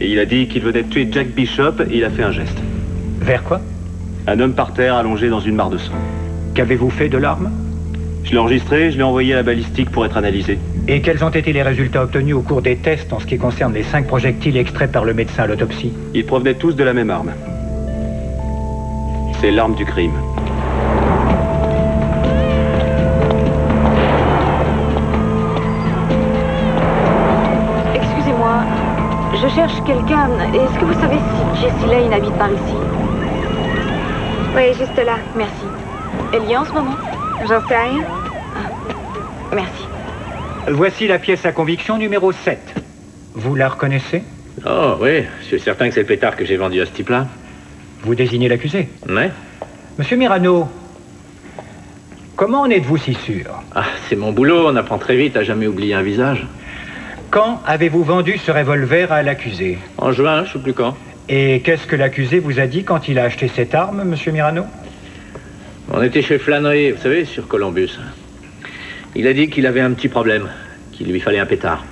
et il a dit qu'il venait de tuer Jack Bishop et il a fait un geste. Vers quoi? Un homme par terre allongé dans une mare de sang. Qu'avez-vous fait de l'arme? Je l'ai enregistré, je l'ai envoyé à la balistique pour être analysé. Et quels ont été les résultats obtenus au cours des tests en ce qui concerne les cinq projectiles extraits par le médecin à l'autopsie? Ils provenaient tous de la même arme. C'est l'arme du crime. Excusez-moi, je cherche quelqu'un. Est-ce que vous savez si Jessie Lane habite par ici? Oui, juste là. Merci. Elle y est en ce moment? J'en sais rien. Merci. Voici la pièce à conviction numéro 7. Vous la reconnaissez? Oh oui, je suis certain que c'est le pétard que j'ai vendu à ce type-là. Vous désignez l'accusé Ouais. Monsieur Mirano, comment en êtes-vous si sûr Ah, c'est mon boulot, on apprend très vite à jamais oublier un visage. Quand avez-vous vendu ce revolver à l'accusé En juin, je sais plus quand. Et qu'est-ce que l'accusé vous a dit quand il a acheté cette arme, monsieur Mirano On était chez Flannery, vous savez, sur Columbus. Il a dit qu'il avait un petit problème, qu'il lui fallait un pétard.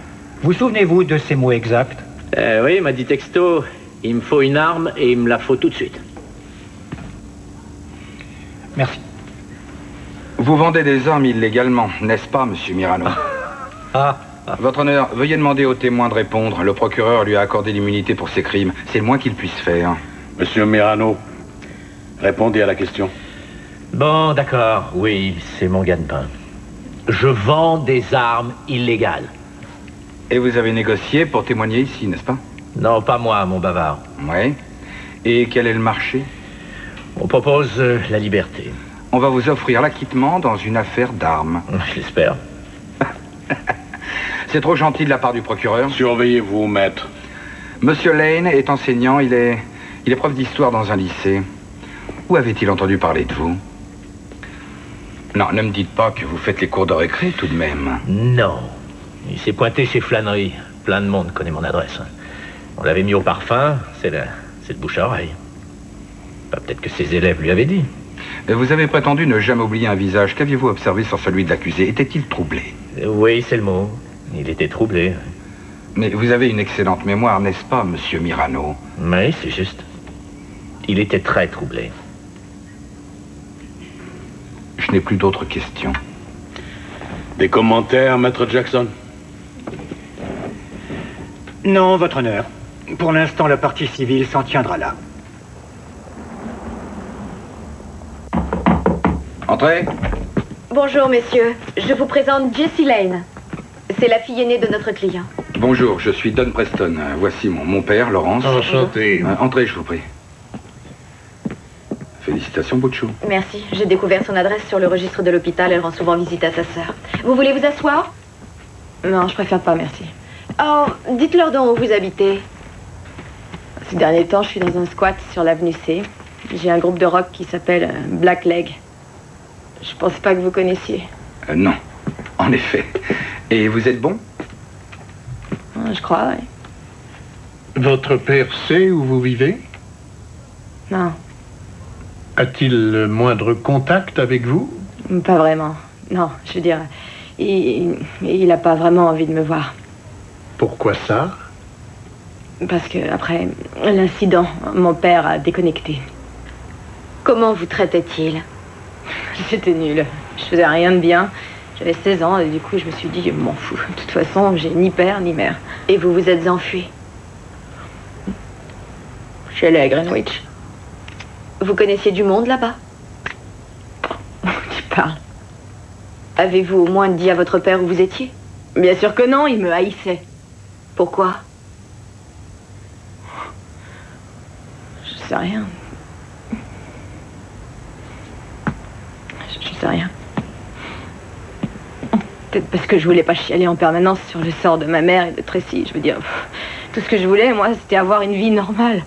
Vous souvenez-vous de ces mots exacts Eh oui, il m'a dit texto, il me faut une arme et il me la faut tout de suite. Merci. Vous vendez des armes illégalement, n'est-ce pas, monsieur Mirano? Ah. Votre honneur, veuillez demander au témoin de répondre. Le procureur lui a accordé l'immunité pour ses crimes. C'est le moins qu'il puisse faire. Monsieur Mirano, répondez à la question. Bon, d'accord, oui, c'est mon gagne-pain. Je vends des armes illégales. Et vous avez négocié pour témoigner ici, n'est-ce pas? Non, pas moi, mon bavard. Oui. Et quel est le marché? On propose euh, la liberté. On va vous offrir l'acquittement dans une affaire d'armes. <laughs> J'espère. C'est trop gentil de la part du procureur. Surveillez-vous, maître. Monsieur Lane est enseignant, il est, il est prof d'histoire dans un lycée. Où avait-il entendu parler de vous? Non, ne me dites pas que vous faites les cours de récré tout de même. Non. Il s'est pointé chez Flannery. Plein de monde connaît mon adresse. On l'avait mis au parfum, c'est le, c'est le bouche à oreille. Bah, Peut-être que ses élèves lui avaient dit. Et Vous avez prétendu ne jamais oublier un visage. Qu'aviez-vous observé sur celui de l'accusé? Était-il troublé? Euh, Oui, c'est le mot. Il était troublé. Mais vous avez une excellente mémoire, n'est-ce pas, monsieur Mirano? Oui, c'est juste. Il était très troublé. Je n'ai plus d'autres questions. Des commentaires, maître Jackson? Non, votre honneur. Pour l'instant, la partie civile s'en tiendra là. Entrez. Bonjour, messieurs. Je vous présente Jessie Lane. C'est la fille aînée de notre client. Bonjour, je suis Don Preston. Voici mon, mon père, Laurence. Enchanté. Euh, entrez, je vous prie. Félicitations, Bouchou. Merci. J'ai découvert son adresse sur le registre de l'hôpital. Elle rend souvent visite à sa sœur. Vous voulez vous asseoir? Non, je préfère pas, merci. Oh, dites-leur donc où vous habitez. Ces derniers temps, je suis dans un squat sur l'avenue C. J'ai un groupe de rock qui s'appelle euh, Black Leg. Je pense pas que vous connaissiez. Euh, non, en effet. Et vous êtes bon? Hein, Je crois, ouais. Votre père sait où vous vivez? Non, A-t-il le moindre contact avec vous? Pas vraiment. Non, je veux dire, il, il a pas vraiment envie de me voir. Pourquoi ça? Parce que après l'incident, mon père a déconnecté. Comment vous traitait-il? <laughs> J'étais nulle. Je faisais rien de bien. J'avais 16 ans et du coup, je me suis dit, je m'en fous. De toute façon, j'ai ni père ni mère. Et vous vous êtes enfui Je suis allée à Greenwich. Vous connaissiez du monde là-bas? <laughs> Tu parles Avez-vous au moins dit à votre père où vous étiez? Bien sûr que non, il me haïssait. Pourquoi? Je sais rien. Je, je sais rien. Peut-être parce que je voulais pas chialer en permanence sur le sort de ma mère et de Tracy. Je veux dire, tout ce que je voulais, moi, c'était avoir une vie normale.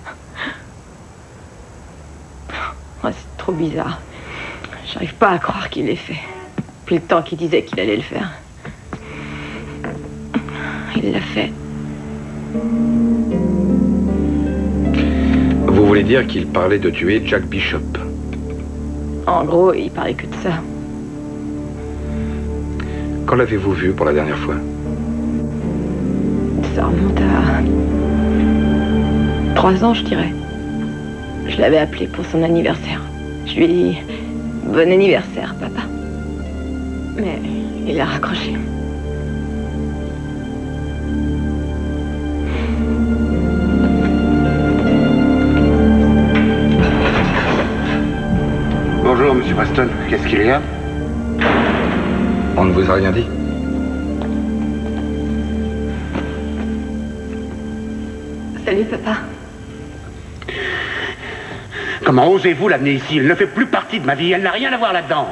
Oh, c'est trop bizarre. J'arrive pas à croire qu'il l'ait fait. Depuis le temps qu'il disait qu'il allait le faire. Il l'a fait. Voulez dire qu'il parlait de tuer Jack Bishop. En gros, il parlait que de ça. Quand l'avez-vous vu pour la dernière fois? Ça remonte à... Trois ans, je dirais. Je l'avais appelé pour son anniversaire. Je lui ai dit... Bon anniversaire, papa. Mais il a raccroché. Monsieur Preston. Qu'est-ce qu'il y a On ne vous a rien dit Salut, papa. Comment osez-vous l'amener ici? Elle ne fait plus partie de ma vie. Elle n'a rien à voir là-dedans.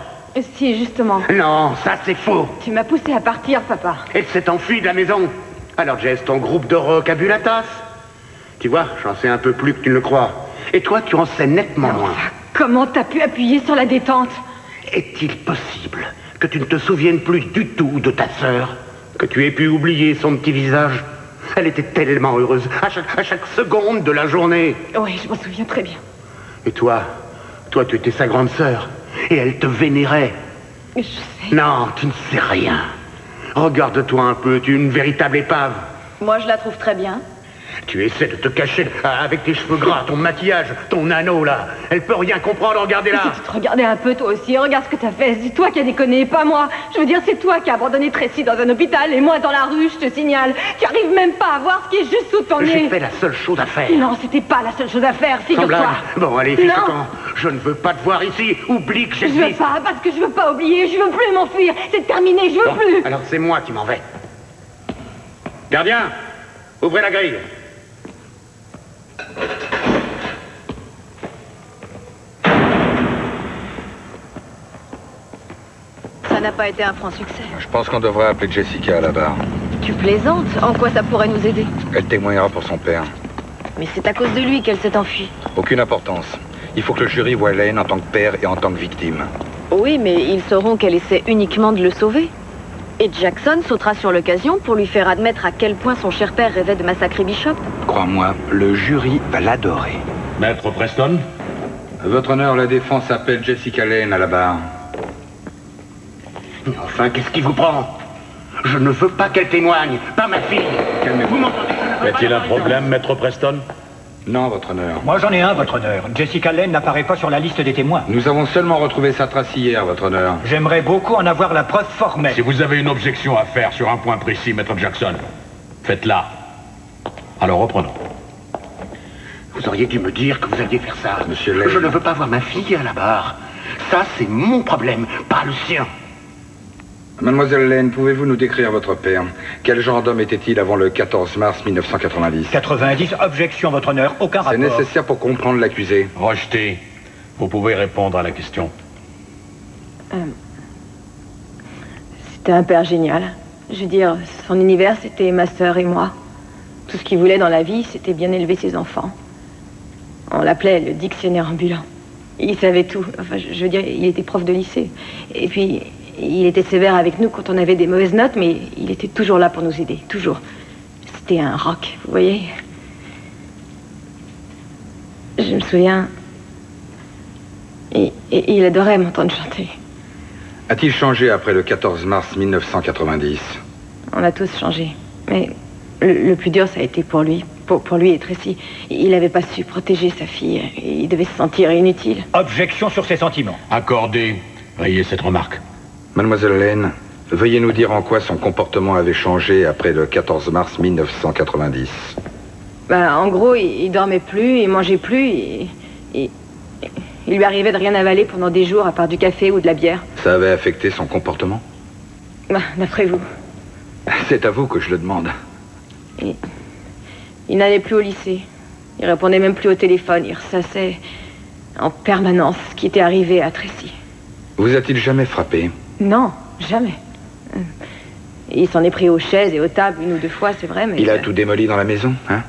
Si, justement. Non, ça c'est faux. Tu m'as poussé à partir, papa. Elle s'est enfuie de la maison. Alors Jess, ton groupe de rock a bu la tasse. Tu vois, j'en sais un peu plus que tu ne le crois. Et toi, tu en sais nettement moins. Comment t'as pu appuyer sur la détente Est-il possible que tu ne te souviennes plus du tout de ta sœur Que tu aies pu oublier son petit visage Elle était tellement heureuse à chaque, à chaque seconde de la journée. Oui, je m'en souviens très bien. Et toi Toi, tu étais sa grande sœur. Et elle te vénérait. Je sais. Non, tu ne sais rien. Regarde-toi un peu, tu es une véritable épave. Moi, je la trouve très bien. Tu essaies de te cacher avec tes cheveux gras, ton maquillage, ton anneau là. Elle peut rien comprendre, regardez-la. Si tu te regardais un peu, toi aussi, regarde ce que t'as fait. C'est toi qui as déconné, pas moi. Je veux dire, c'est toi qui as abandonné Tracy dans un hôpital et moi dans la rue, je te signale. Tu arrives même pas à voir ce qui est juste sous ton nez. J'ai fait la seule chose à faire. Non, c'était pas la seule chose à faire, figure-toi. Bon, allez, fiche camp. Je ne veux pas te voir ici. Oublie que Je veux j'existe. pas, parce que je veux pas oublier, je veux plus m'enfuir. C'est terminé, je veux Bon, plus. alors c'est moi qui m'en vais. Gardien, ouvrez la grille. Ça n'a pas été un franc succès. Je pense qu'on devrait appeler Jessica à la barre. Tu plaisantes? En quoi ça pourrait nous aider? Elle témoignera pour son père. Mais c'est à cause de lui qu'elle s'est enfuie. Aucune importance. Il faut que le jury voie Lane en tant que père et en tant que victime. Oui, mais ils sauront qu'elle essaie uniquement de le sauver. Et Jackson sautera sur l'occasion pour lui faire admettre à quel point son cher père rêvait de massacrer Bishop. Crois-moi, le jury va l'adorer. Maître Preston Votre honneur, la défense appelle Jessica Lane à la barre. Enfin, qu'est-ce qui vous prend? Je ne veux pas qu'elle témoigne, pas ma fille. Calmez-vous, Y a-t-il un problème, Maître Preston? Non, votre honneur. Moi, j'en ai un, votre honneur. Jessica Lane n'apparaît pas sur la liste des témoins. Nous avons seulement retrouvé sa trace hier, votre honneur. J'aimerais beaucoup en avoir la preuve formelle. Si vous avez une objection à faire sur un point précis, Maître Jackson, faites-la. Alors reprenons. Vous auriez dû me dire que vous alliez faire ça. Monsieur Lane. Je ne veux pas voir ma fille à la barre. Ça, c'est mon problème, pas le sien. Mademoiselle Lane, pouvez-vous nous décrire votre père? Quel genre d'homme était-il avant le 14 mars 1990 90, objection, votre honneur, aucun C'est rapport. nécessaire pour comprendre l'accusé. Rejeté. Vous pouvez répondre à la question. Euh, C'était un père génial. Je veux dire, son univers, c'était ma sœur et moi. Tout ce qu'il voulait dans la vie, c'était bien élever ses enfants. On l'appelait le dictionnaire ambulant. Il savait tout. Enfin, je je veux dire, il était prof de lycée. Et puis, il était sévère avec nous quand on avait des mauvaises notes, mais il était toujours là pour nous aider. Toujours. C'était un rock, vous voyez. Je me souviens. Et, et- il adorait m'entendre chanter. A-t-il changé après le 14 mars 1990 On a tous changé. Mais le, le plus dur, ça a été pour lui. Pour, pour lui et Tracy. Il n'avait pas su protéger sa fille. Il devait se sentir inutile. Objection sur ses sentiments. Accordé. Rayez cette remarque. Mademoiselle Lane, veuillez nous dire en quoi son comportement avait changé après le 14 mars 1990. Bah, en gros, il, il dormait plus, il mangeait plus. il lui arrivait de rien avaler pendant des jours à part du café ou de la bière. Ça avait affecté son comportement? Bah, D'après vous. C'est à vous que je le demande. Il, il n'allait plus au lycée. Il répondait même plus au téléphone. Il ressassait en permanence ce qui était arrivé à Tracy. Vous a-t-il jamais frappé? Non, jamais. Il s'en est pris aux chaises et aux tables une ou deux fois, c'est vrai, mais... Il a tout démoli dans la maison, hein?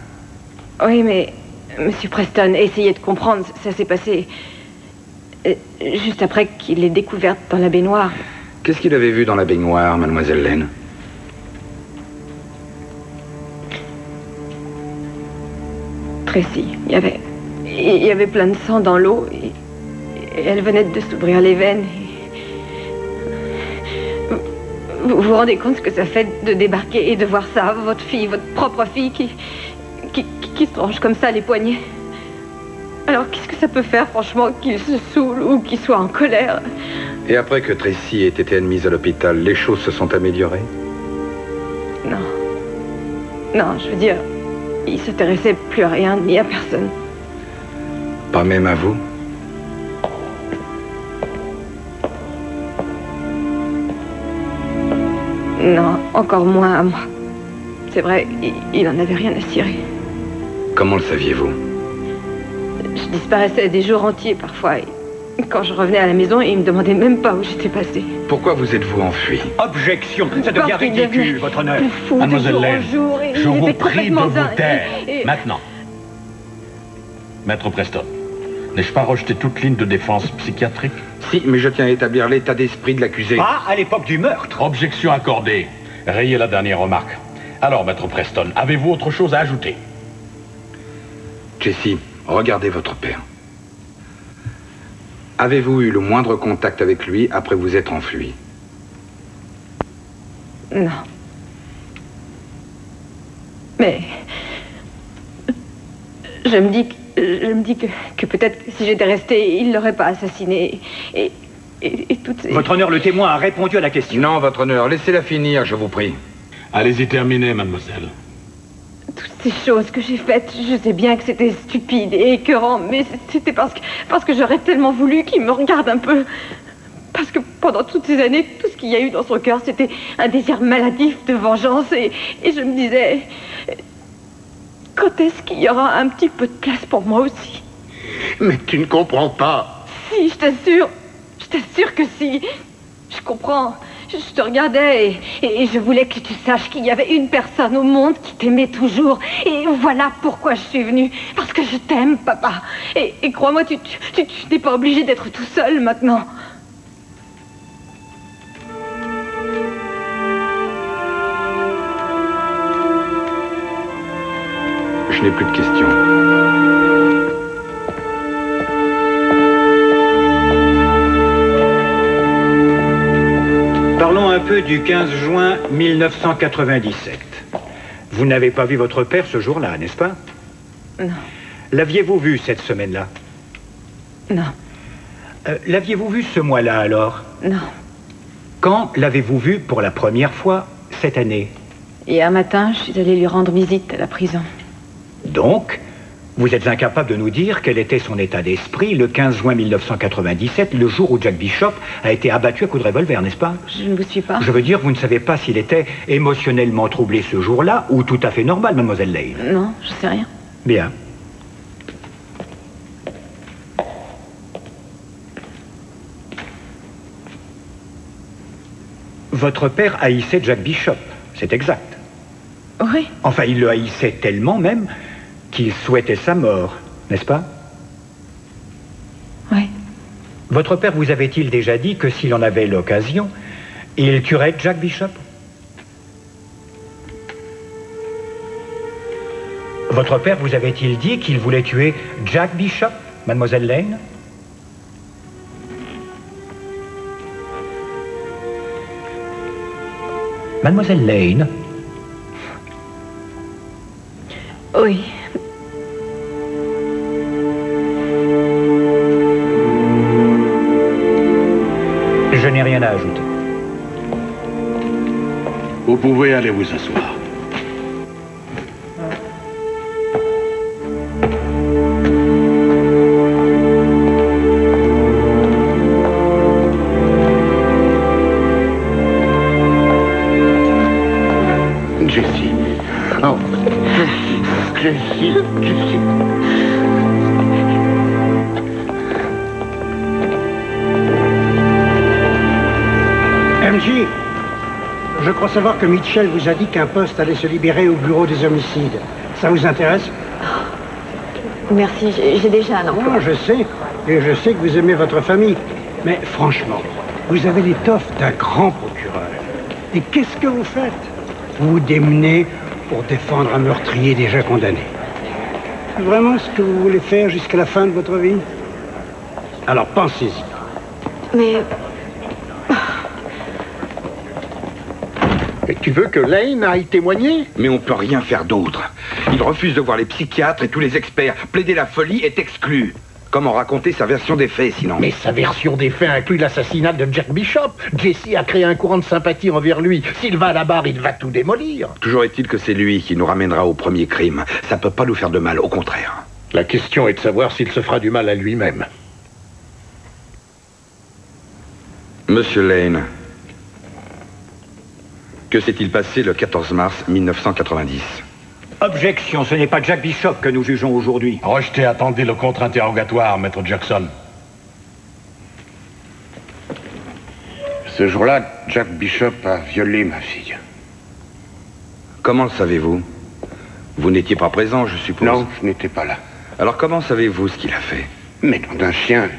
Oui, mais... Monsieur Preston, essayez de comprendre, ça s'est passé... euh, juste après qu'il l'ait découverte dans la baignoire. Qu'est-ce qu'il avait vu dans la baignoire, mademoiselle Lane Tracy, il y avait... Il y avait plein de sang dans l'eau. Et, et elle venait de s'ouvrir les veines. Et- Vous vous rendez compte ce que ça fait de débarquer et de voir ça, votre fille, votre propre fille qui, qui, qui- se tranche comme ça les poignets Alors qu'est-ce que ça peut faire, franchement, qu'il se saoule ou qu'il soit en colère? Et après que Tracy ait été admise à l'hôpital, les choses se sont améliorées? Non. Non, je veux dire, il s'intéressait plus à rien ni à personne. Pas même à vous? Non, encore moins à moi. C'est vrai, il, il en avait rien à cirer. Comment le saviez-vous? Je disparaissais des jours entiers parfois. et quand je revenais à la maison, il me demandait même pas où j'étais passée. Pourquoi vous êtes-vous enfui Objection, ça devient ridicule, votre honneur. Mademoiselle jour en Lane, jour, et je vous prie de vous taire. Et- et- Maintenant. Maître Preston, n'ai-je pas rejeté toute ligne de défense psychiatrique Si, mais je tiens à établir l'état d'esprit de l'accusé. Pas à l'époque du meurtre. Objection accordée. Rayez la dernière remarque. Alors, Maître Preston, avez-vous autre chose à ajouter? Jessie, regardez votre père. Avez-vous eu le moindre contact avec lui après vous être enfui? Non. Mais je me dis que, je me dis que, que peut-être que si j'étais restée, il l'aurait pas assassiné. Et, et, et toutes ces... Votre honneur, le témoin a répondu à la question. Non, votre honneur, laissez-la finir, je vous prie. Allez-y terminer, mademoiselle. ces choses que j'ai faites, je sais bien que c'était stupide et écœurant, mais c'était parce que, parce que j'aurais tellement voulu qu'il me regarde un peu. Parce que pendant toutes ces années, tout ce qu'il y a eu dans son cœur, c'était un désir maladif de vengeance. Et, et je me disais, quand est-ce qu'il y aura un petit peu de place pour moi aussi Mais tu ne comprends pas. Si, je t'assure, je t'assure que si. Je comprends. Je, te regardais et, et je voulais que tu saches qu'il y avait une personne au monde qui t'aimait toujours. Et voilà pourquoi je suis venue. Parce que je t'aime, papa. Et, et crois-moi, tu, tu, tu- tu n'es pas obligé d'être tout seul maintenant. Plus de questions. Parlons un peu du 15 juin 1997. Vous n'avez pas vu votre père ce jour-là, n'est-ce pas? Non. L'aviez-vous vu cette semaine-là? Non. Euh, L'aviez-vous vu ce mois-là alors? Non. Quand l'avez-vous vu pour la première fois cette année? Hier matin, je suis allée lui rendre visite à la prison. Donc, vous êtes incapable de nous dire quel était son état d'esprit le 15 juin 1997, le jour où Jack Bishop a été abattu à coups de revolver, n'est-ce pas? Je ne vous suis pas. Je veux dire, vous ne savez pas s'il était émotionnellement troublé ce jour-là ou tout à fait normal, mademoiselle Lane. Non, je sais rien. Bien. Votre père haïssait Jack Bishop, c'est exact. Oui. Enfin, il le haïssait tellement même qu'il souhaitait sa mort, n'est-ce pas? Oui. Votre père vous avait-il déjà dit que s'il en avait l'occasion, il tuerait Jack Bishop? Votre père vous avait-il dit qu'il voulait tuer Jack Bishop, mademoiselle Lane? Mademoiselle Lane, Oui. À ajouter. Vous pouvez aller vous asseoir. Jessie. Oh. Jessie, Jessie. Savoir que Mitchell vous a dit qu'un poste allait se libérer au bureau des homicides. Ça vous intéresse? Merci, j'ai j'ai déjà un emploi. Non, je sais. Et je sais que vous aimez votre famille. Mais franchement, vous avez l'étoffe d'un grand procureur. Et qu'est-ce que vous faites? Vous vous démenez pour défendre un meurtrier déjà condamné. Vraiment, ce que vous voulez faire jusqu'à la fin de votre vie? Alors pensez-y. Mais Veux que Lane aille témoigner Mais on peut rien faire d'autre. Il refuse de voir les psychiatres et tous les experts. Plaider la folie est exclu. Comment raconter sa version des faits, sinon Mais sa version des faits inclut l'assassinat de Jack Bishop. Jesse a créé un courant de sympathie envers lui. S'il va à la barre, il va tout démolir. Toujours est-il que c'est lui qui nous ramènera au premier crime. Ça peut pas nous faire de mal, au contraire. La question est de savoir s'il se fera du mal à lui-même. Monsieur Lane, que s'est-il passé le 14 mars 1990 Objection, ce n'est pas Jack Bishop que nous jugeons aujourd'hui. Rejetez, attendez le contre-interrogatoire, maître Jackson. Ce jour-là, Jack Bishop a violé ma fille. Comment le savez-vous? Vous n'étiez pas présent, je suppose. Non, je n'étais pas là. Alors comment savez-vous ce qu'il a fait? Mais nom d'un chien.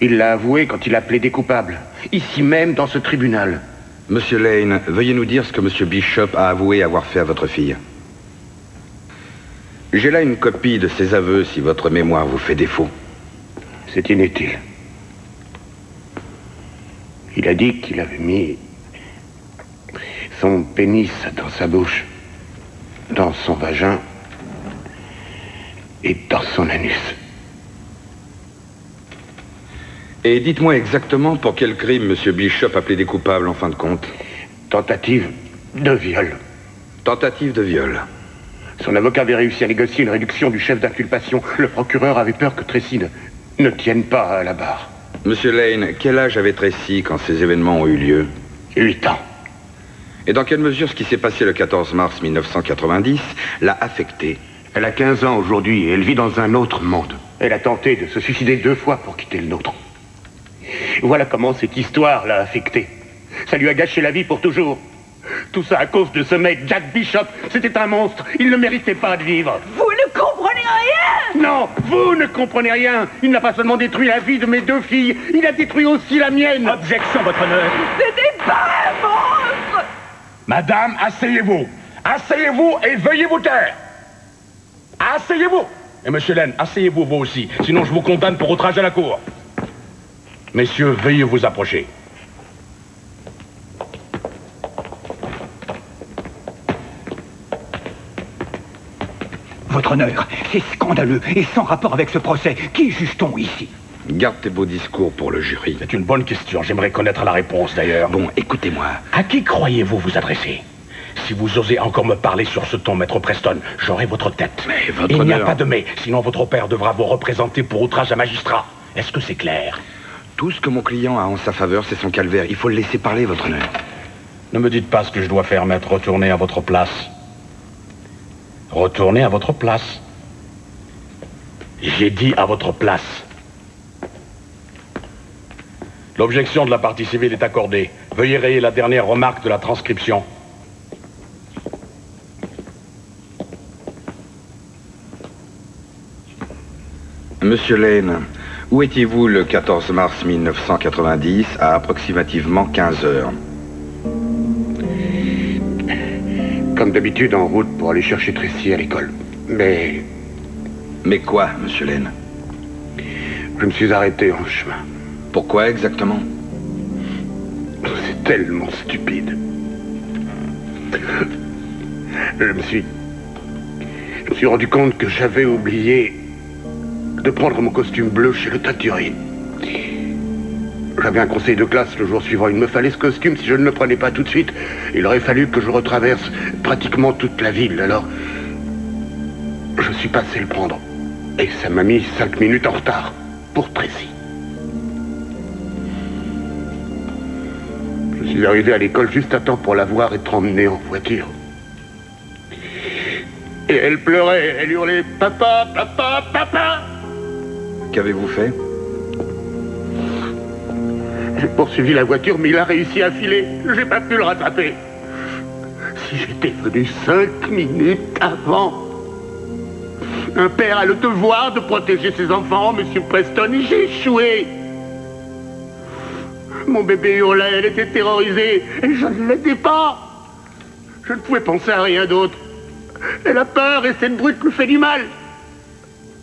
Il l'a avoué quand il a plaidé coupable. Ici même, dans ce tribunal. Monsieur Lane, veuillez nous dire ce que Monsieur Bishop a avoué avoir fait à votre fille. J'ai là une copie de ses aveux si votre mémoire vous fait défaut. C'est inutile. Il a dit qu'il avait mis son pénis dans sa bouche, dans son vagin et dans son anus. Et dites-moi exactement pour quel crime Monsieur Bishop a plaidé coupable en fin de compte. Tentative de viol. Tentative de viol. Son avocat avait réussi à négocier une réduction du chef d'inculpation. Le procureur avait peur que Tracy ne, ne tienne pas à la barre. Monsieur Lane, quel âge avait Tracy quand ces événements ont eu lieu? Huit ans. Et dans quelle mesure ce qui s'est passé le 14 mars 1990 l'a affectée Elle a 15 ans aujourd'hui et elle vit dans un autre monde. Elle a tenté de se suicider deux fois pour quitter le nôtre. Voilà comment cette histoire l'a affectée. Ça lui a gâché la vie pour toujours. Tout ça à cause de ce mec, Jack Bishop. C'était un monstre. Il ne méritait pas de vivre. Vous ne comprenez rien Non, vous ne comprenez rien. Il n'a pas seulement détruit la vie de mes deux filles, il a détruit aussi la mienne. Objection, votre honneur. C'était pas un monstre Madame, asseyez-vous. Asseyez-vous et veuillez vous taire. Asseyez-vous. Et monsieur Lane, asseyez-vous vous aussi. Sinon, je vous condamne pour outrage à la cour. Messieurs, veuillez vous approcher. Votre honneur, c'est scandaleux et sans rapport avec ce procès. Qui juge-t-on ici? Garde tes beaux discours pour le jury. C'est une bonne question. J'aimerais connaître la réponse d'ailleurs. Bon, écoutez-moi. À qui croyez-vous vous adresser? Si vous osez encore me parler sur ce ton, maître Preston, j'aurai votre tête. Mais votre Il n'y a honneur- pas de mais, sinon votre père devra vous représenter pour outrage à magistrat. Est-ce que c'est clair? Tout ce que mon client a en sa faveur, c'est son calvaire. Il faut le laisser parler, votre honneur. Ne me dites pas ce que je dois faire, maître. Retournez à votre place. Retournez à votre place. J'ai dit à votre place. L'objection de la partie civile est accordée. Veuillez rayer la dernière remarque de la transcription. Monsieur Lane, où étiez-vous le 14 mars 1990 à approximativement 15 heures Comme d'habitude, en route pour aller chercher Tracy à l'école. Mais Mais quoi, monsieur Lane je me suis arrêté en chemin. Pourquoi exactement? C'est tellement stupide. Je me suis. Je me suis rendu compte que j'avais oublié de prendre mon costume bleu chez le teinturier. J'avais un conseil de classe le jour suivant. Il me fallait ce costume. Si je ne le prenais pas tout de suite, il aurait fallu que je retraverse pratiquement toute la ville. Alors, je suis passé le prendre. Et ça m'a mis cinq minutes en retard pour Tracy. Je suis arrivé à l'école juste à temps pour la voir être emmenée en voiture. Et elle pleurait, elle hurlait Papa, papa, papa Qu'avez-vous fait J'ai poursuivi la voiture, mais il a réussi à filer. J'ai pas pu le rattraper. Si j'étais venu cinq minutes avant. Un père a le devoir de protéger ses enfants, monsieur Preston, et j'ai échoué. Mon bébé hurlait, elle était terrorisée, et je ne l'aidais pas. Je ne pouvais penser à rien d'autre. Elle a peur et cette brute lui fait du mal.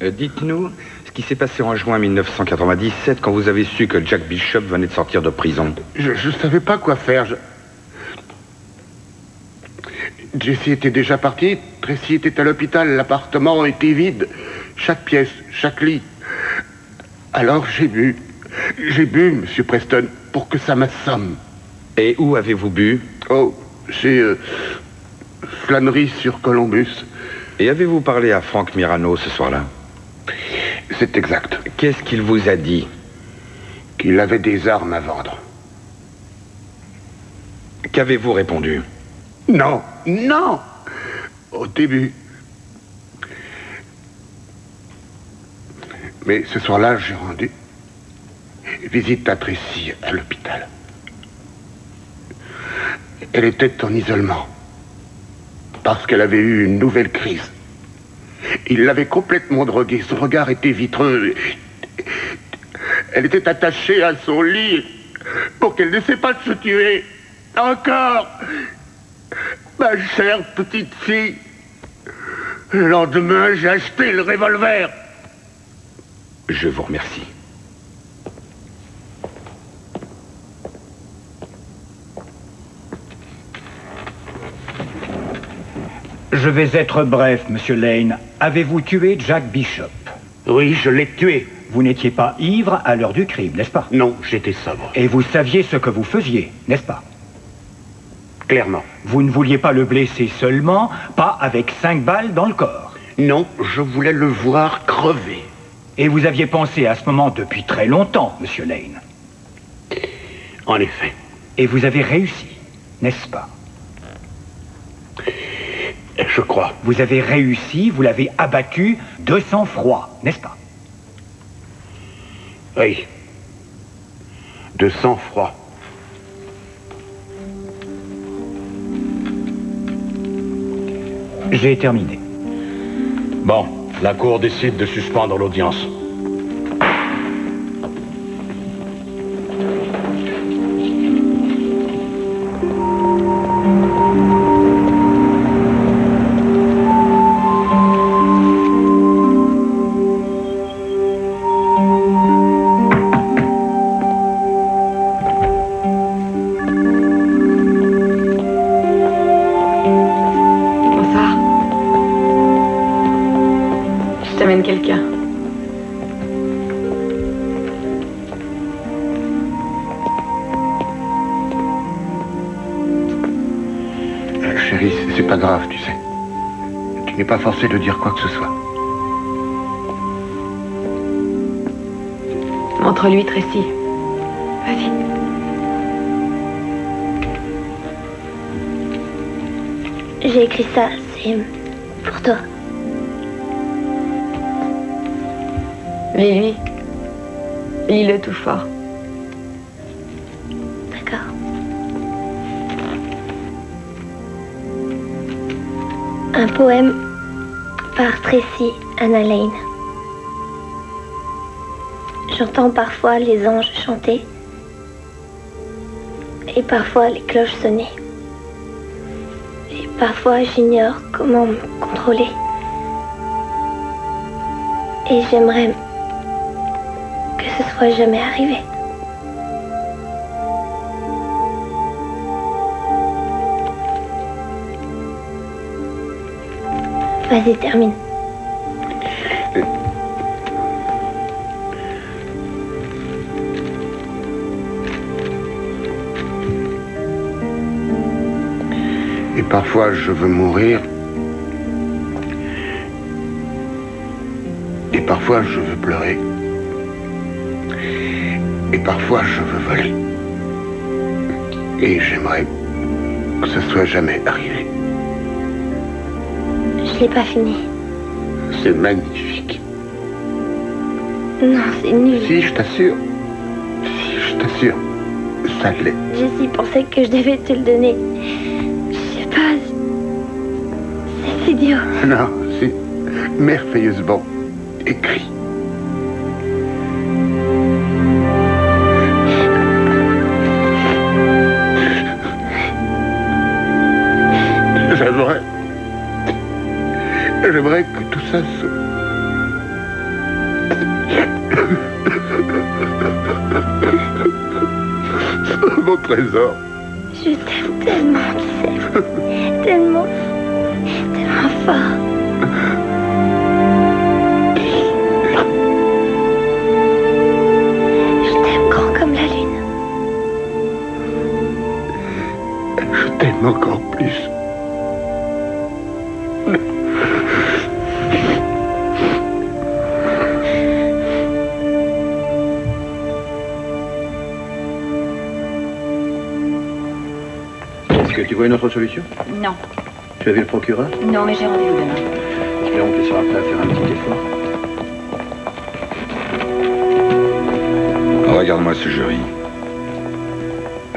Euh, Dites-nous qui s'est passé en juin 1997 quand vous avez su que Jack Bishop venait de sortir de prison. Je ne savais pas quoi faire. Je... Jessie était déjà partie, Tracy était à l'hôpital, l'appartement était vide. Chaque pièce, chaque lit. Alors j'ai bu. J'ai bu, Monsieur Preston, pour que ça m'assomme. Et où avez-vous bu? Oh, chez euh, Flannery sur Columbus. Et avez-vous parlé à Frank Mirano ce soir-là? C'est exact. Qu'est-ce qu'il vous a dit Qu'il avait des armes à vendre. Qu'avez-vous répondu Non, non Au début. Mais ce soir-là, j'ai rendu visite à Tracy à l'hôpital. Elle était en isolement parce qu'elle avait eu une nouvelle crise. Il l'avait complètement droguée, son regard était vitreux. Elle était attachée à son lit pour qu'elle n'essaie pas de se tuer. Encore Ma chère petite fille. Le lendemain, j'ai acheté le revolver. Je vous remercie. Je vais être bref, monsieur Lane. Avez-vous tué Jack Bishop? Oui, je l'ai tué. Vous n'étiez pas ivre à l'heure du crime, n'est-ce pas? Non, j'étais sobre. Et vous saviez ce que vous faisiez, n'est-ce pas? Clairement. Vous ne vouliez pas le blesser seulement, pas avec cinq balles dans le corps. Non, je voulais le voir crever. Et vous aviez pensé à ce moment depuis très longtemps, monsieur Lane. En effet. Et vous avez réussi, n'est-ce pas? Je crois. Vous avez réussi, vous l'avez abattu de sang-froid, n'est-ce pas? Oui. De sang-froid. J'ai terminé. Bon, la Cour décide de suspendre l'audience. Forcé de dire quoi que ce soit. Montre-lui, Tracy. Vas-y. J'ai écrit ça, c'est pour toi. Lis-lui. Lis-le tout fort. D'accord. Un poème Tracy Anna Lane. J'entends parfois les anges chanter et parfois les cloches sonner. Et parfois j'ignore comment me contrôler. Et j'aimerais que ce soit jamais arrivé. Vas-y, termine. Parfois, je veux mourir. Et parfois, je veux pleurer. Et parfois, je veux voler. Et j'aimerais que ce soit jamais arrivé. Je l'ai pas fini. C'est magnifique. Non, c'est nul. Si, je t'assure. Si, je t'assure. Ça l'est. Jessie pensait que je devais te le donner. Non, c'est merveilleusement écrit. J'aimerais... J'aimerais que tout ça se... Mon trésor. Je t'aime tellement, tu sais. Tellement. Solution Non. Tu as vu le procureur Non, mais j'ai rendez-vous demain. Espérons qu'il sera prêt à faire un petit effort. Regarde-moi ce jury.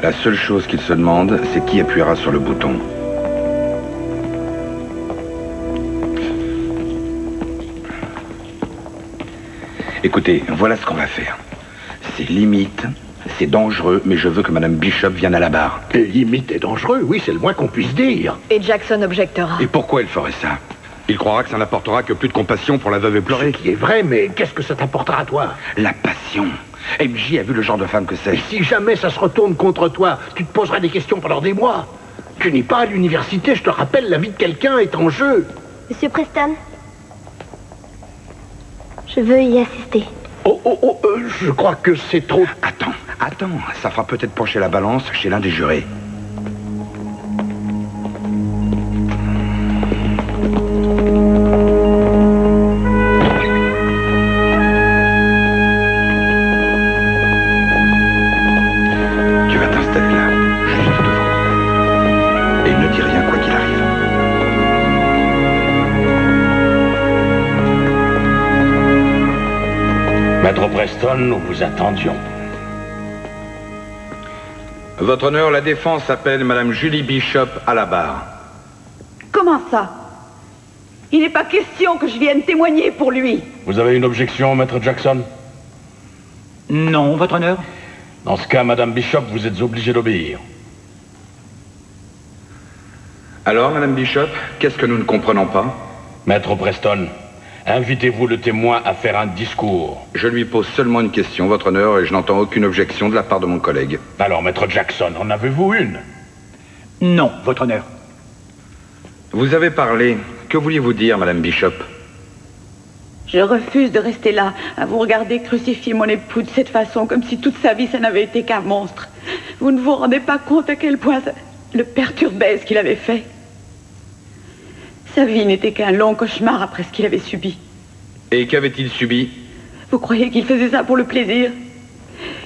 La seule chose qu'il se demande, c'est qui appuiera sur le bouton. Écoutez, voilà ce qu'on va faire. C'est limite, c'est dangereux, mais je veux que Madame Bishop vienne à la barre. Limite et dangereux, oui, c'est le moins qu'on puisse dire. Et Jackson objectera. Et pourquoi elle ferait ça? Il croira que ça n'apportera que plus de compassion pour la veuve éplorée. Ce qui est vrai, mais qu'est-ce que ça t'apportera à toi? La passion. MJ a vu le genre de femme que c'est. Et si jamais ça se retourne contre toi, tu te poseras des questions pendant des mois. Tu n'es pas à l'université, je te rappelle, la vie de quelqu'un est en jeu. Monsieur Preston Je veux y assister. Oh, oh, oh, euh, je crois que c'est trop... Attends, attends, ça fera peut-être pencher la balance chez l'un des jurés. Tu vas t'installer là, juste devant. Et ne dis rien quoi qu'il arrive. Maître Preston, nous vous attendions. Votre honneur, la défense appelle Madame Julie Bishop à la barre. Comment ça? Il n'est pas question que je vienne témoigner pour lui. Vous avez une objection, Maître Jackson? Non, votre honneur. Dans ce cas, Madame Bishop, vous êtes obligée d'obéir. Alors, Madame Bishop, qu'est-ce que nous ne comprenons pas? Maître Preston, invitez-vous le témoin à faire un discours. Je lui pose seulement une question, votre honneur, et je n'entends aucune objection de la part de mon collègue. Alors, Maître Jackson, en avez-vous une? Non, votre honneur. Vous avez parlé. Que vouliez-vous dire, Madame Bishop? Je refuse de rester là, à vous regarder crucifier mon époux de cette façon, comme si toute sa vie, ça n'avait été qu'un monstre. Vous ne vous rendez pas compte à quel point ça le perturbait ce qu'il avait fait. Sa vie n'était qu'un long cauchemar après ce qu'il avait subi. Et qu'avait-il subi? Vous croyez qu'il faisait ça pour le plaisir?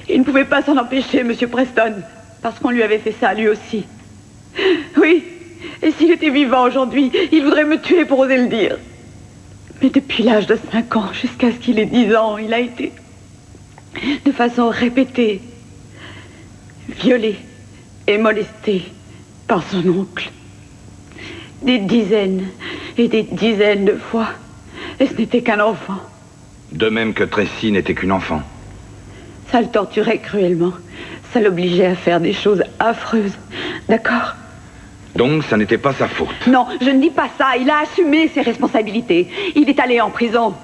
Il ne pouvait pas s'en empêcher, Monsieur Preston, parce qu'on lui avait fait ça lui aussi. Oui, et s'il était vivant aujourd'hui, il voudrait me tuer pour oser le dire. Mais depuis l'âge de 5 ans jusqu'à ce qu'il ait 10 ans, il a été, de façon répétée, violé et molesté par son oncle. Des dizaines et des dizaines de fois. Et ce n'était qu'un enfant. De même que Tracy n'était qu'une enfant. Ça le torturait cruellement. Ça l'obligeait à faire des choses affreuses. D'accord? Donc, ça n'était pas sa faute. Non, je ne dis pas ça. Il a assumé ses responsabilités. Il est allé en prison.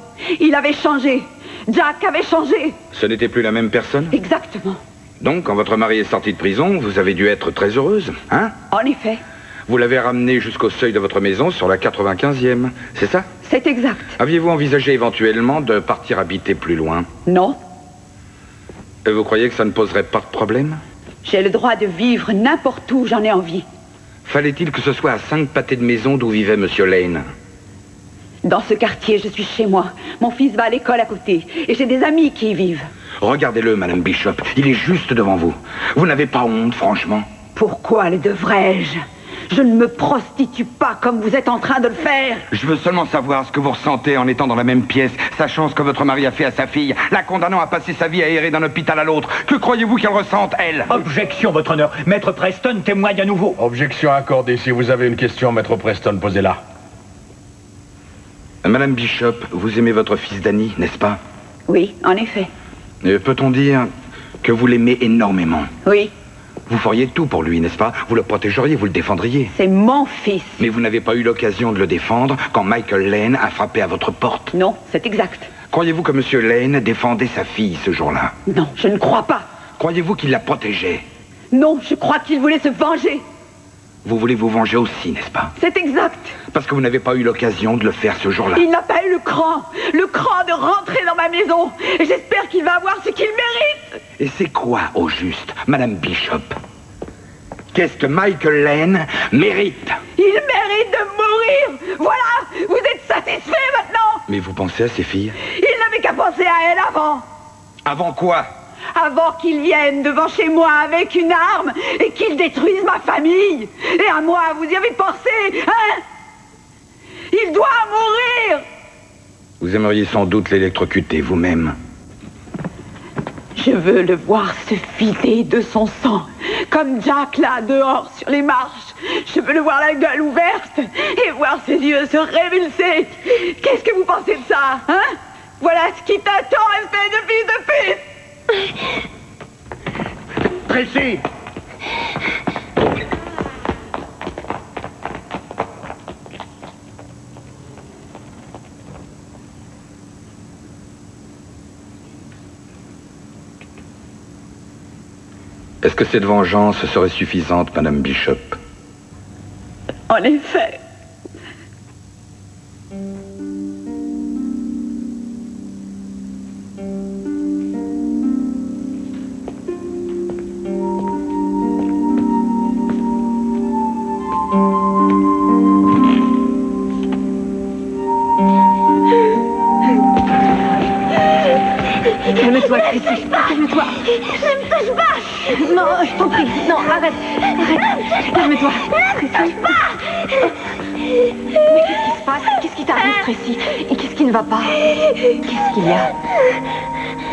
Il avait changé. Jack avait changé. Ce n'était plus la même personne? Exactement. Donc, quand votre mari est sorti de prison, vous avez dû être très heureuse, hein? En effet, Vous l'avez ramené jusqu'au seuil de votre maison sur la 95e, c'est ça? C'est exact. Aviez-vous envisagé éventuellement de partir habiter plus loin? Non, Et vous croyez que ça ne poserait pas de problème? J'ai le droit de vivre n'importe où j'en ai envie. Fallait-il que ce soit à cinq pâtés de maison d'où vivait Monsieur Lane? Dans ce quartier, je suis chez moi. Mon fils va à l'école à côté. Et j'ai des amis qui y vivent. Regardez-le, Madame Bishop, il est juste devant vous. Vous n'avez pas honte, franchement? Pourquoi le devrais-je? Je ne me prostitue pas comme vous êtes en train de le faire. Je veux seulement savoir ce que vous ressentez en étant dans la même pièce, sachant ce que votre mari a fait à sa fille, la condamnant à passer sa vie à errer d'un hôpital à l'autre. Que croyez-vous qu'elle ressente, elle? Objection, votre honneur. Maître Preston témoigne à nouveau. Objection accordée. Si vous avez une question, Maître Preston, posez-la. Madame Bishop, vous aimez votre fils Danny, n'est-ce pas? Oui, en effet. Euh, Peut-on dire que vous l'aimez énormément? Oui, Vous feriez tout pour lui, n'est-ce pas? Vous le protégeriez, vous le défendriez. c'est mon fils. Mais vous n'avez pas eu l'occasion de le défendre quand Michael Lane a frappé à votre porte. Non, c'est exact. Croyez-vous que Monsieur Lane défendait sa fille ce jour-là? Non, je ne crois pas. Croyez-vous qu'il la protégeait? Non, je crois qu'il voulait se venger. Vous voulez vous venger aussi, n'est-ce pas C'est exact. Parce que vous n'avez pas eu l'occasion de le faire ce jour-là. Il n'a pas eu le cran, le cran de rentrer dans ma maison. Et j'espère qu'il va avoir ce qu'il mérite. Et c'est quoi, au juste, Madame Bishop Qu'est-ce que Michael Lane mérite Il mérite de mourir. Voilà, vous êtes satisfait maintenant. Mais vous pensez à ces filles Il n'avait qu'à penser à elle avant. Avant quoi Avant qu'il vienne devant chez moi avec une arme et qu'il détruise ma famille. Et à moi, vous y avez pensé, hein? Il doit mourir Vous aimeriez sans doute l'électrocuter vous-même. Je veux le voir se vider de son sang, comme Jack là, dehors, sur les marches. Je veux le voir la gueule ouverte et voir ses yeux se révulser. Qu'est-ce que vous pensez de ça, hein? Voilà ce qui t'attend, espèce de fils de pute Tracy Est-ce que cette vengeance serait suffisante, Madame Bishop? En effet. Calme-toi, Tracy. Calme-toi. Ne me touche pas Non, je t'en prie. Non, arrête. Arrête. Calme-toi. Ne me touche pas Mais qu'est-ce qui se passe? Qu'est-ce qui t'arrive, Tracy? Et qu'est-ce qui ne va pas? Qu'est-ce qu'il y a?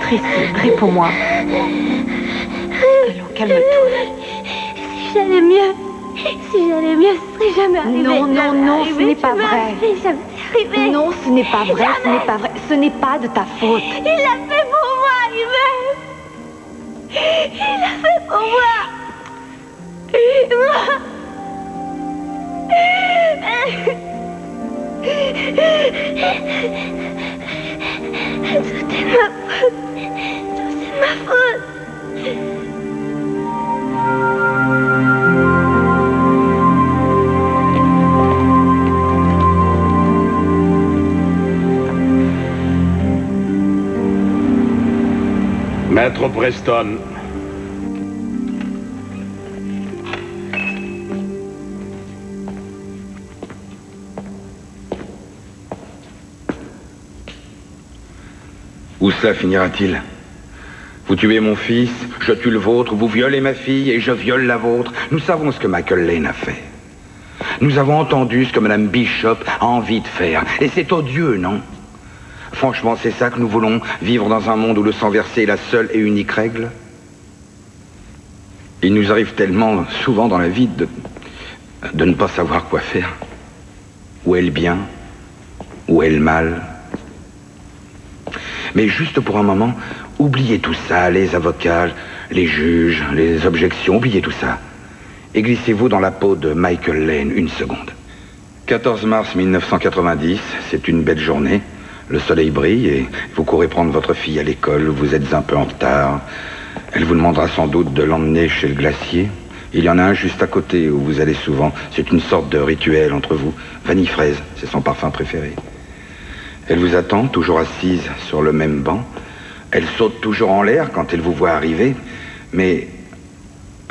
Tracy, réponds-moi. Allons, calme-toi. Si j'allais mieux, si j'allais mieux, ce serait jamais arrivé. Non, non, non, ce n'est pas vrai. arrivé, jamais arrivé. Non, ce n'est pas vrai, ce n'est pas vrai. Ce n'est pas de ta faute. Il l'a fait pour moi, il m'aime. Il l'a fait pour moi. Maître Preston. Où cela finira-t-il? Vous tuez mon fils, je tue le vôtre, vous violez ma fille et je viole la vôtre. Nous savons ce que Michael Lane a fait. Nous avons entendu ce que Madame Bishop a envie de faire. Et c'est odieux, non? Franchement, c'est ça que nous voulons, vivre dans un monde où le sang versé est la seule et unique règle Il nous arrive tellement souvent dans la vie de, de ne pas savoir quoi faire. Où est le bien? Où est le mal? Mais juste pour un moment, oubliez tout ça, les avocats, les juges, les objections, oubliez tout ça. Et glissez-vous dans la peau de Michael Lane une seconde. 14 mars 1990, c'est une belle journée. Le soleil brille et vous courez prendre votre fille à l'école, vous êtes un peu en retard. Elle vous demandera sans doute de l'emmener chez le glacier. Il y en a un juste à côté où vous allez souvent. C'est une sorte de rituel entre vous. Vanille fraise, c'est son parfum préféré. Elle vous attend, toujours assise sur le même banc. Elle saute toujours en l'air quand elle vous voit arriver. Mais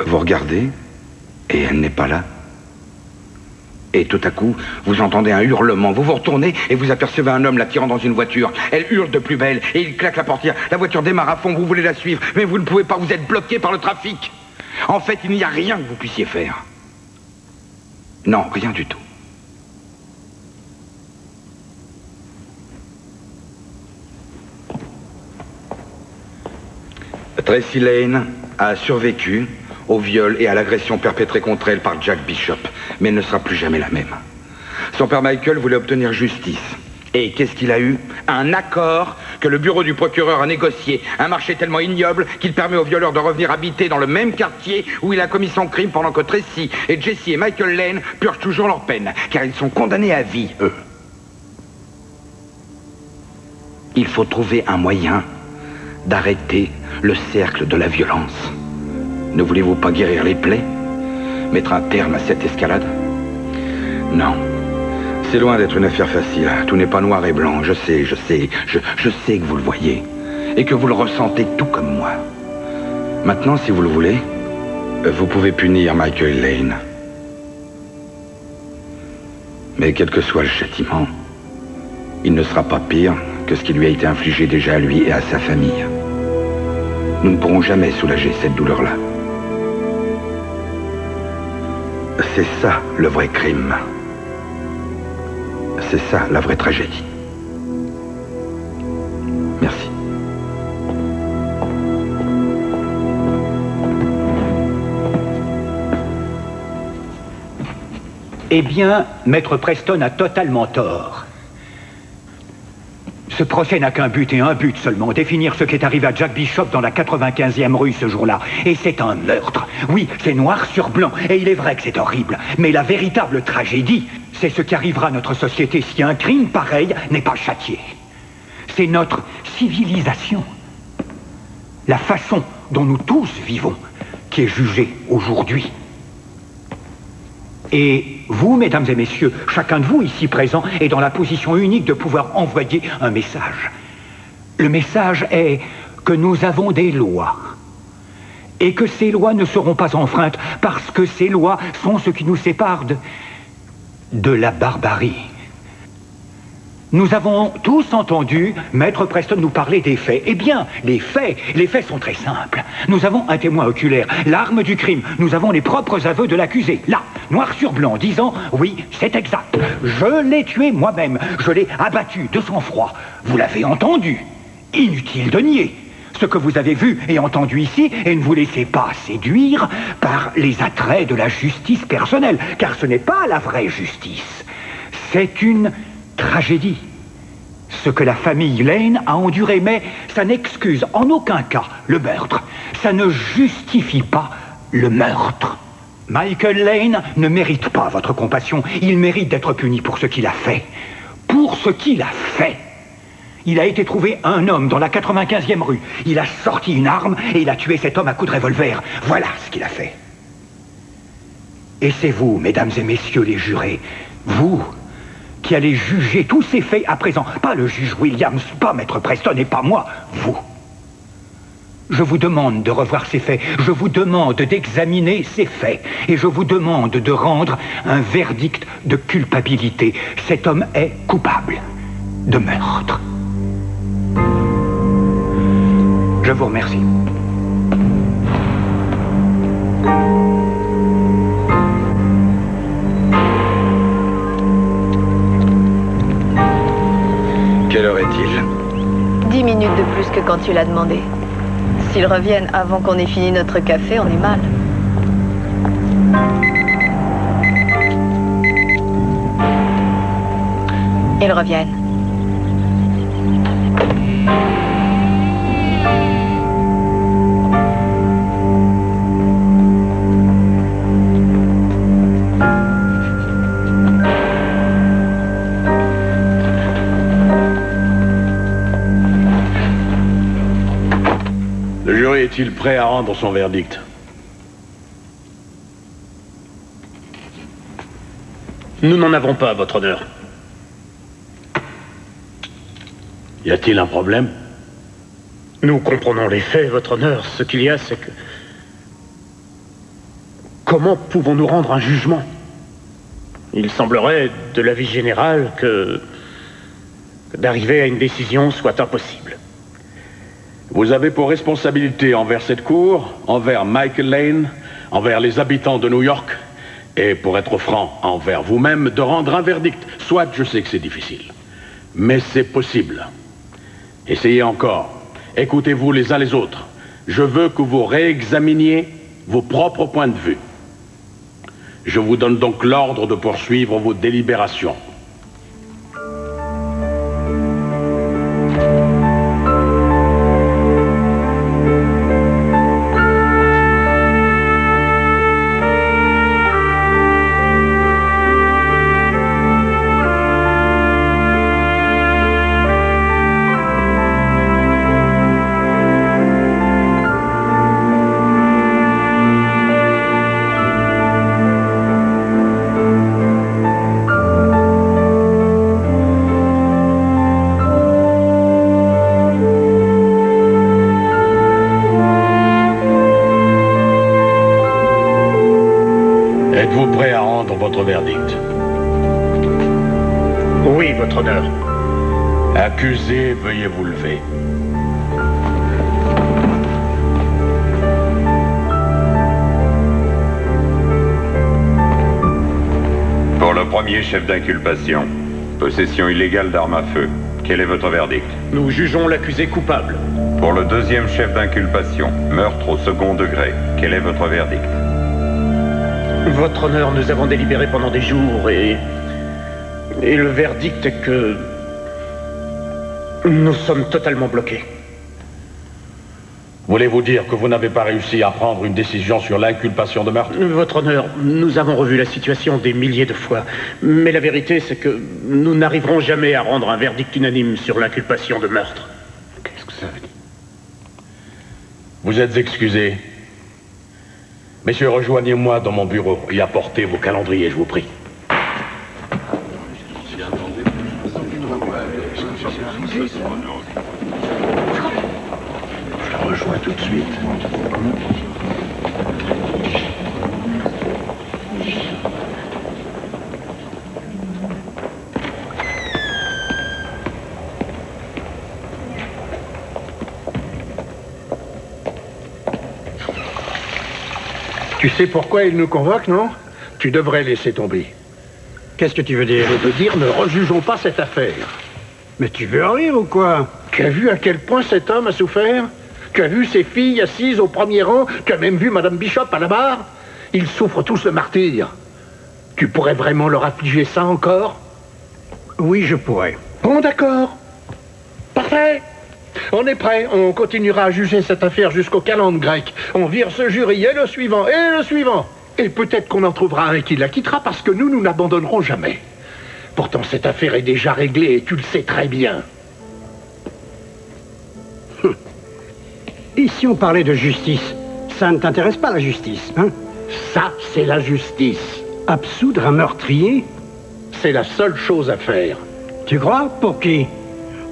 vous regardez et elle n'est pas là. Et tout à coup, vous entendez un hurlement. Vous vous retournez et vous apercevez un homme la tirant dans une voiture. Elle hurle de plus belle et il claque la portière. La voiture démarre à fond, vous voulez la suivre, mais vous ne pouvez pas, vous êtes bloqué par le trafic. En fait, il n'y a rien que vous puissiez faire. Non, rien du tout. Tracy Lane a survécu au viol et à l'agression perpétrée contre elle par Jack Bishop, mais elle ne sera plus jamais la même. Son père Michael voulait obtenir justice. Et qu'est-ce qu'il a eu? Un accord que le bureau du procureur a négocié. Un marché tellement ignoble qu'il permet au violeur de revenir habiter dans le même quartier où il a commis son crime pendant que Tracy et Jesse et Michael Lane purgent toujours leur peine, car ils sont condamnés à vie, eux. Il faut trouver un moyen d'arrêter le cercle de la violence. Ne voulez-vous pas guérir les plaies? Mettre un terme à cette escalade? Non. C'est loin d'être une affaire facile. Tout n'est pas noir et blanc. Je sais, je sais, je, sais que vous le voyez. Et que vous le ressentez tout comme moi. Maintenant, si vous le voulez, vous pouvez punir Michael Lane. Mais quel que soit le châtiment, il ne sera pas pire que ce qui lui a été infligé déjà à lui et à sa famille. Nous ne pourrons jamais soulager cette douleur-là. C'est ça le vrai crime. C'est ça la vraie tragédie. Merci. Eh bien, Maître Preston a totalement tort. Ce procès n'a qu'un but et un but seulement, définir ce qui est arrivé à Jack Bishop dans la 95e rue ce jour-là. Et c'est un meurtre. Oui, c'est noir sur blanc, et il est vrai que c'est horrible. Mais la véritable tragédie, c'est ce qui arrivera à notre société si un crime pareil n'est pas châtié. C'est notre civilisation. La façon dont nous tous vivons qui est jugée aujourd'hui. Et vous, mesdames et messieurs, chacun de vous ici présent est dans la position unique de pouvoir envoyer un message. Le message est que nous avons des lois. Et que ces lois ne seront pas enfreintes parce que ces lois sont ce qui nous sépare de, de la barbarie. Nous avons tous entendu Maître Preston nous parler des faits. Eh bien, les faits, les faits sont très simples. Nous avons un témoin oculaire, l'arme du crime. Nous avons les propres aveux de l'accusé, là, noir sur blanc, disant oui, c'est exact. Je l'ai tué moi-même. Je l'ai abattu de sang-froid. Vous l'avez entendu. Inutile de nier ce que vous avez vu et entendu ici et ne vous laissez pas séduire par les attraits de la justice personnelle, car ce n'est pas la vraie justice. C'est une tragédie. Ce que la famille Lane a enduré, mais ça n'excuse en aucun cas le meurtre. Ça ne justifie pas le meurtre. Michael Lane ne mérite pas votre compassion. Il mérite d'être puni pour ce qu'il a fait. Pour ce qu'il a fait. Il a été trouvé un homme dans la 95e rue. Il a sorti une arme et il a tué cet homme à coups de revolver. Voilà ce qu'il a fait. Et c'est vous, mesdames et messieurs les jurés, vous qui allez juger tous ces faits à présent. Pas le juge Williams, pas Maître Preston et pas moi, vous. Je vous demande de revoir ces faits, je vous demande d'examiner ces faits, et je vous demande de rendre un verdict de culpabilité. Cet homme est coupable de meurtre. Je vous remercie. Quelle heure est-il Dix minutes de plus que quand tu l'as demandé. S'ils reviennent avant qu'on ait fini notre café, on est mal. Ils reviennent. Jury est-il prêt à rendre son verdict Nous n'en avons pas, votre honneur. Y a-t-il un problème Nous comprenons les faits, votre honneur. Ce qu'il y a, c'est que... Comment pouvons-nous rendre un jugement? Il semblerait, de l'avis général, que... que d'arriver à une décision soit impossible. Vous avez pour responsabilité envers cette cour, envers Michael Lane, envers les habitants de New York, et pour être franc, envers vous-même, de rendre un verdict. Soit je sais que c'est difficile, mais c'est possible. Essayez encore. Écoutez-vous les uns les autres. Je veux que vous réexaminiez vos propres points de vue. Je vous donne donc l'ordre de poursuivre vos délibérations. Chef d'inculpation, possession illégale d'armes à feu, quel est votre verdict Nous jugeons l'accusé coupable. Pour le deuxième chef d'inculpation, meurtre au second degré, quel est votre verdict Votre honneur, nous avons délibéré pendant des jours et... Et le verdict est que... Nous sommes totalement bloqués. Voulez-vous dire que vous n'avez pas réussi à prendre une décision sur l'inculpation de meurtre? Votre honneur, nous avons revu la situation des milliers de fois. Mais la vérité, c'est que nous n'arriverons jamais à rendre un verdict unanime sur l'inculpation de meurtre. Qu'est-ce que ça veut dire? Vous êtes excusés. Messieurs, rejoignez-moi dans mon bureau et apportez vos calendriers, je vous prie. Sais pourquoi il nous convoque, non? Tu devrais laisser tomber. Qu'est-ce que tu veux dire? Je veux dire, ne rejugeons pas cette affaire. Mais tu veux en rire ou quoi? Tu as vu à quel point cet homme a souffert? Tu as vu ses filles assises au premier rang? Tu as même vu Madame Bishop à la barre? Ils souffrent tous le martyr. Tu pourrais vraiment leur affliger ça encore? Oui, je pourrais. Bon, d'accord. Parfait. On est prêt. On continuera à juger cette affaire jusqu'au calendrier grec. On vire ce jury et le suivant et le suivant. Et peut-être qu'on en trouvera un qui la quittera parce que nous, nous n'abandonnerons jamais. Pourtant, cette affaire est déjà réglée et tu le sais très bien. Et si on parlait de justice Ça ne t'intéresse pas, la justice, hein? Ça, c'est la justice. Absoudre un meurtrier? C'est la seule chose à faire. Tu crois? Pour qui?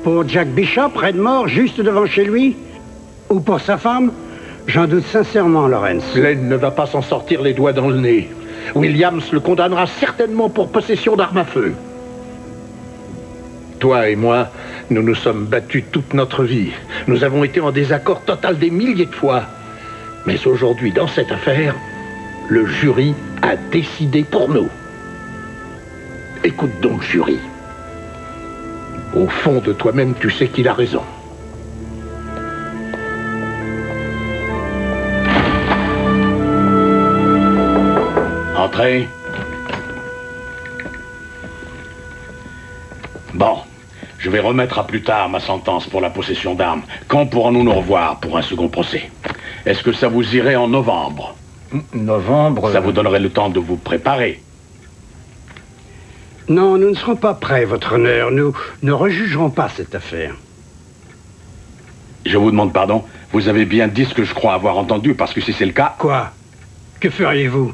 Pour Jack Bishop, raide mort, juste devant chez lui Ou pour sa femme J'en doute sincèrement, Lawrence. Glenn ne va pas s'en sortir les doigts dans le nez. Williams le condamnera certainement pour possession d'armes à feu. Toi et moi, nous nous sommes battus toute notre vie. Nous avons été en désaccord total des milliers de fois. Mais aujourd'hui, dans cette affaire, le jury a décidé pour nous. Écoute donc, jury. Au fond de toi-même, tu sais qu'il a raison. Entrez. Bon, je vais remettre à plus tard ma sentence pour la possession d'armes. Quand pourrons-nous nous revoir pour un second procès? Est-ce que ça vous irait en novembre? Novembre Ça vous donnerait le temps de vous préparer. Non, nous ne serons pas prêts, votre honneur. Nous ne rejugerons pas cette affaire. Je vous demande pardon. Vous avez bien dit ce que je crois avoir entendu, parce que si c'est le cas... Quoi? Que feriez-vous?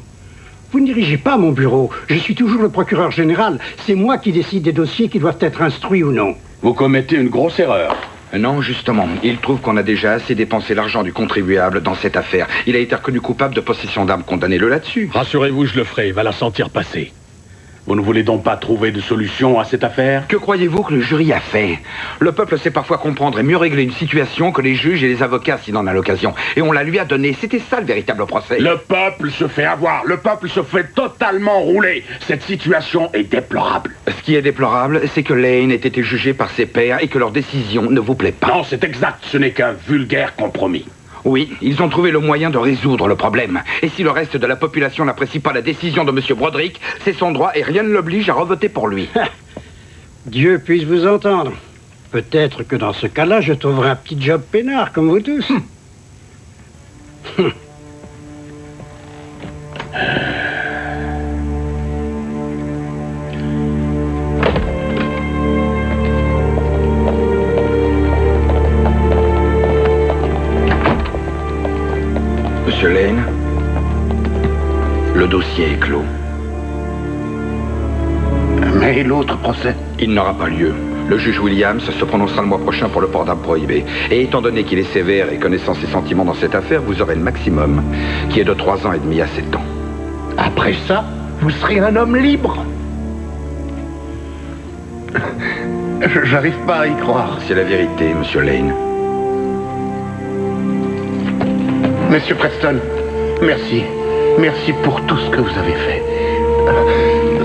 Vous ne dirigez pas mon bureau. Je suis toujours le procureur général. C'est moi qui décide des dossiers qui doivent être instruits ou non. Vous commettez une grosse erreur. Non, justement. Il trouve qu'on a déjà assez dépensé l'argent du contribuable dans cette affaire. Il a été reconnu coupable de possession d'armes. Condamnez-le là-dessus. Rassurez-vous, je le ferai. Il va la sentir passer. Vous ne voulez donc pas trouver de solution à cette affaire Que croyez-vous que le jury a fait? Le peuple sait parfois comprendre et mieux régler une situation que les juges et les avocats s'il en a l'occasion. Et on la lui a donné. C'était ça le véritable procès. Le peuple se fait avoir. Le peuple se fait totalement rouler. Cette situation est déplorable. Ce qui est déplorable, c'est que Lane ait été jugé par ses pairs et que leur décision ne vous plaît pas. Non, c'est exact. Ce n'est qu'un vulgaire compromis. Oui, ils ont trouvé le moyen de résoudre le problème. Et si le reste de la population n'apprécie pas la décision de M. Broderick, c'est son droit et rien ne l'oblige à revoter pour lui. <laughs> Dieu puisse vous entendre. Peut-être que dans ce cas-là, je trouverai un petit job peinard comme vous tous. <laughs> <laughs> Monsieur Lane, le dossier est clos. Mais l'autre procès Il n'aura pas lieu. Le juge Williams se prononcera le mois prochain pour le port d'armes prohibé. Et étant donné qu'il est sévère et connaissant ses sentiments dans cette affaire, vous aurez le maximum, qui est de trois ans et demi à sept ans. Après ça, vous serez un homme libre. Je- J'arrive pas à y croire. C'est la vérité, monsieur Lane. Monsieur Preston, merci. Merci pour tout ce que vous avez fait.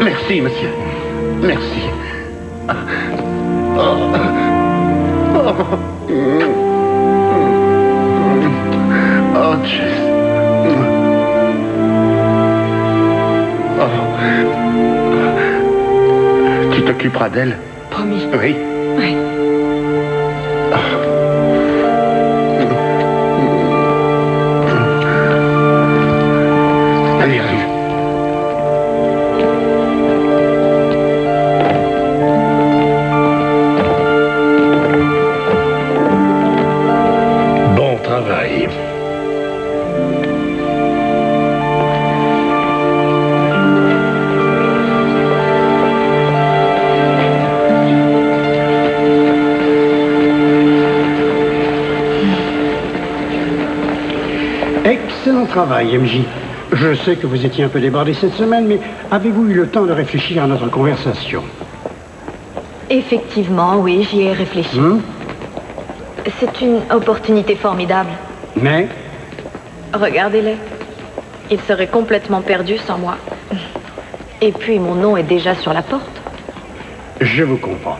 Merci, monsieur. Merci. Oh. Oh. Oh, Jess. Oh. Tu t'occuperas d'elle? Promis. Oui. Travail, MJ. Je sais que vous étiez un peu débordé cette semaine, mais avez-vous eu le temps de réfléchir à notre conversation? Effectivement, oui, j'y ai réfléchi. Hmm C'est une opportunité formidable. Mais? Regardez-les. Ils seraient complètement perdus sans moi. Et puis mon nom est déjà sur la porte. je vous comprends.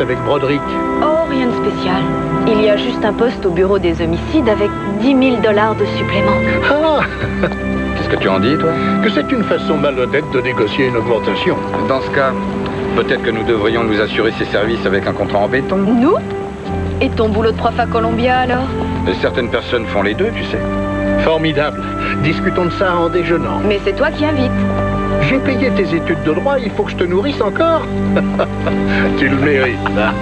Avec Broderick Oh, rien de spécial. Il y a juste un poste au bureau des homicides avec 10 000 dollars de supplément. Ah <laughs> Qu'est-ce que tu en dis, toi? Que c'est une façon malhonnête de négocier une augmentation. Dans ce cas, peut-être que nous devrions nous assurer ces services avec un contrat en béton. Nous? Et ton boulot de prof à Columbia alors? Et certaines personnes font les deux, tu sais. Formidable. Discutons de ça en déjeunant. Mais c'est toi qui invites. J'ai payé tes études de droit, il faut que je te nourrisse encore <laughs> Tu le mérites. hein.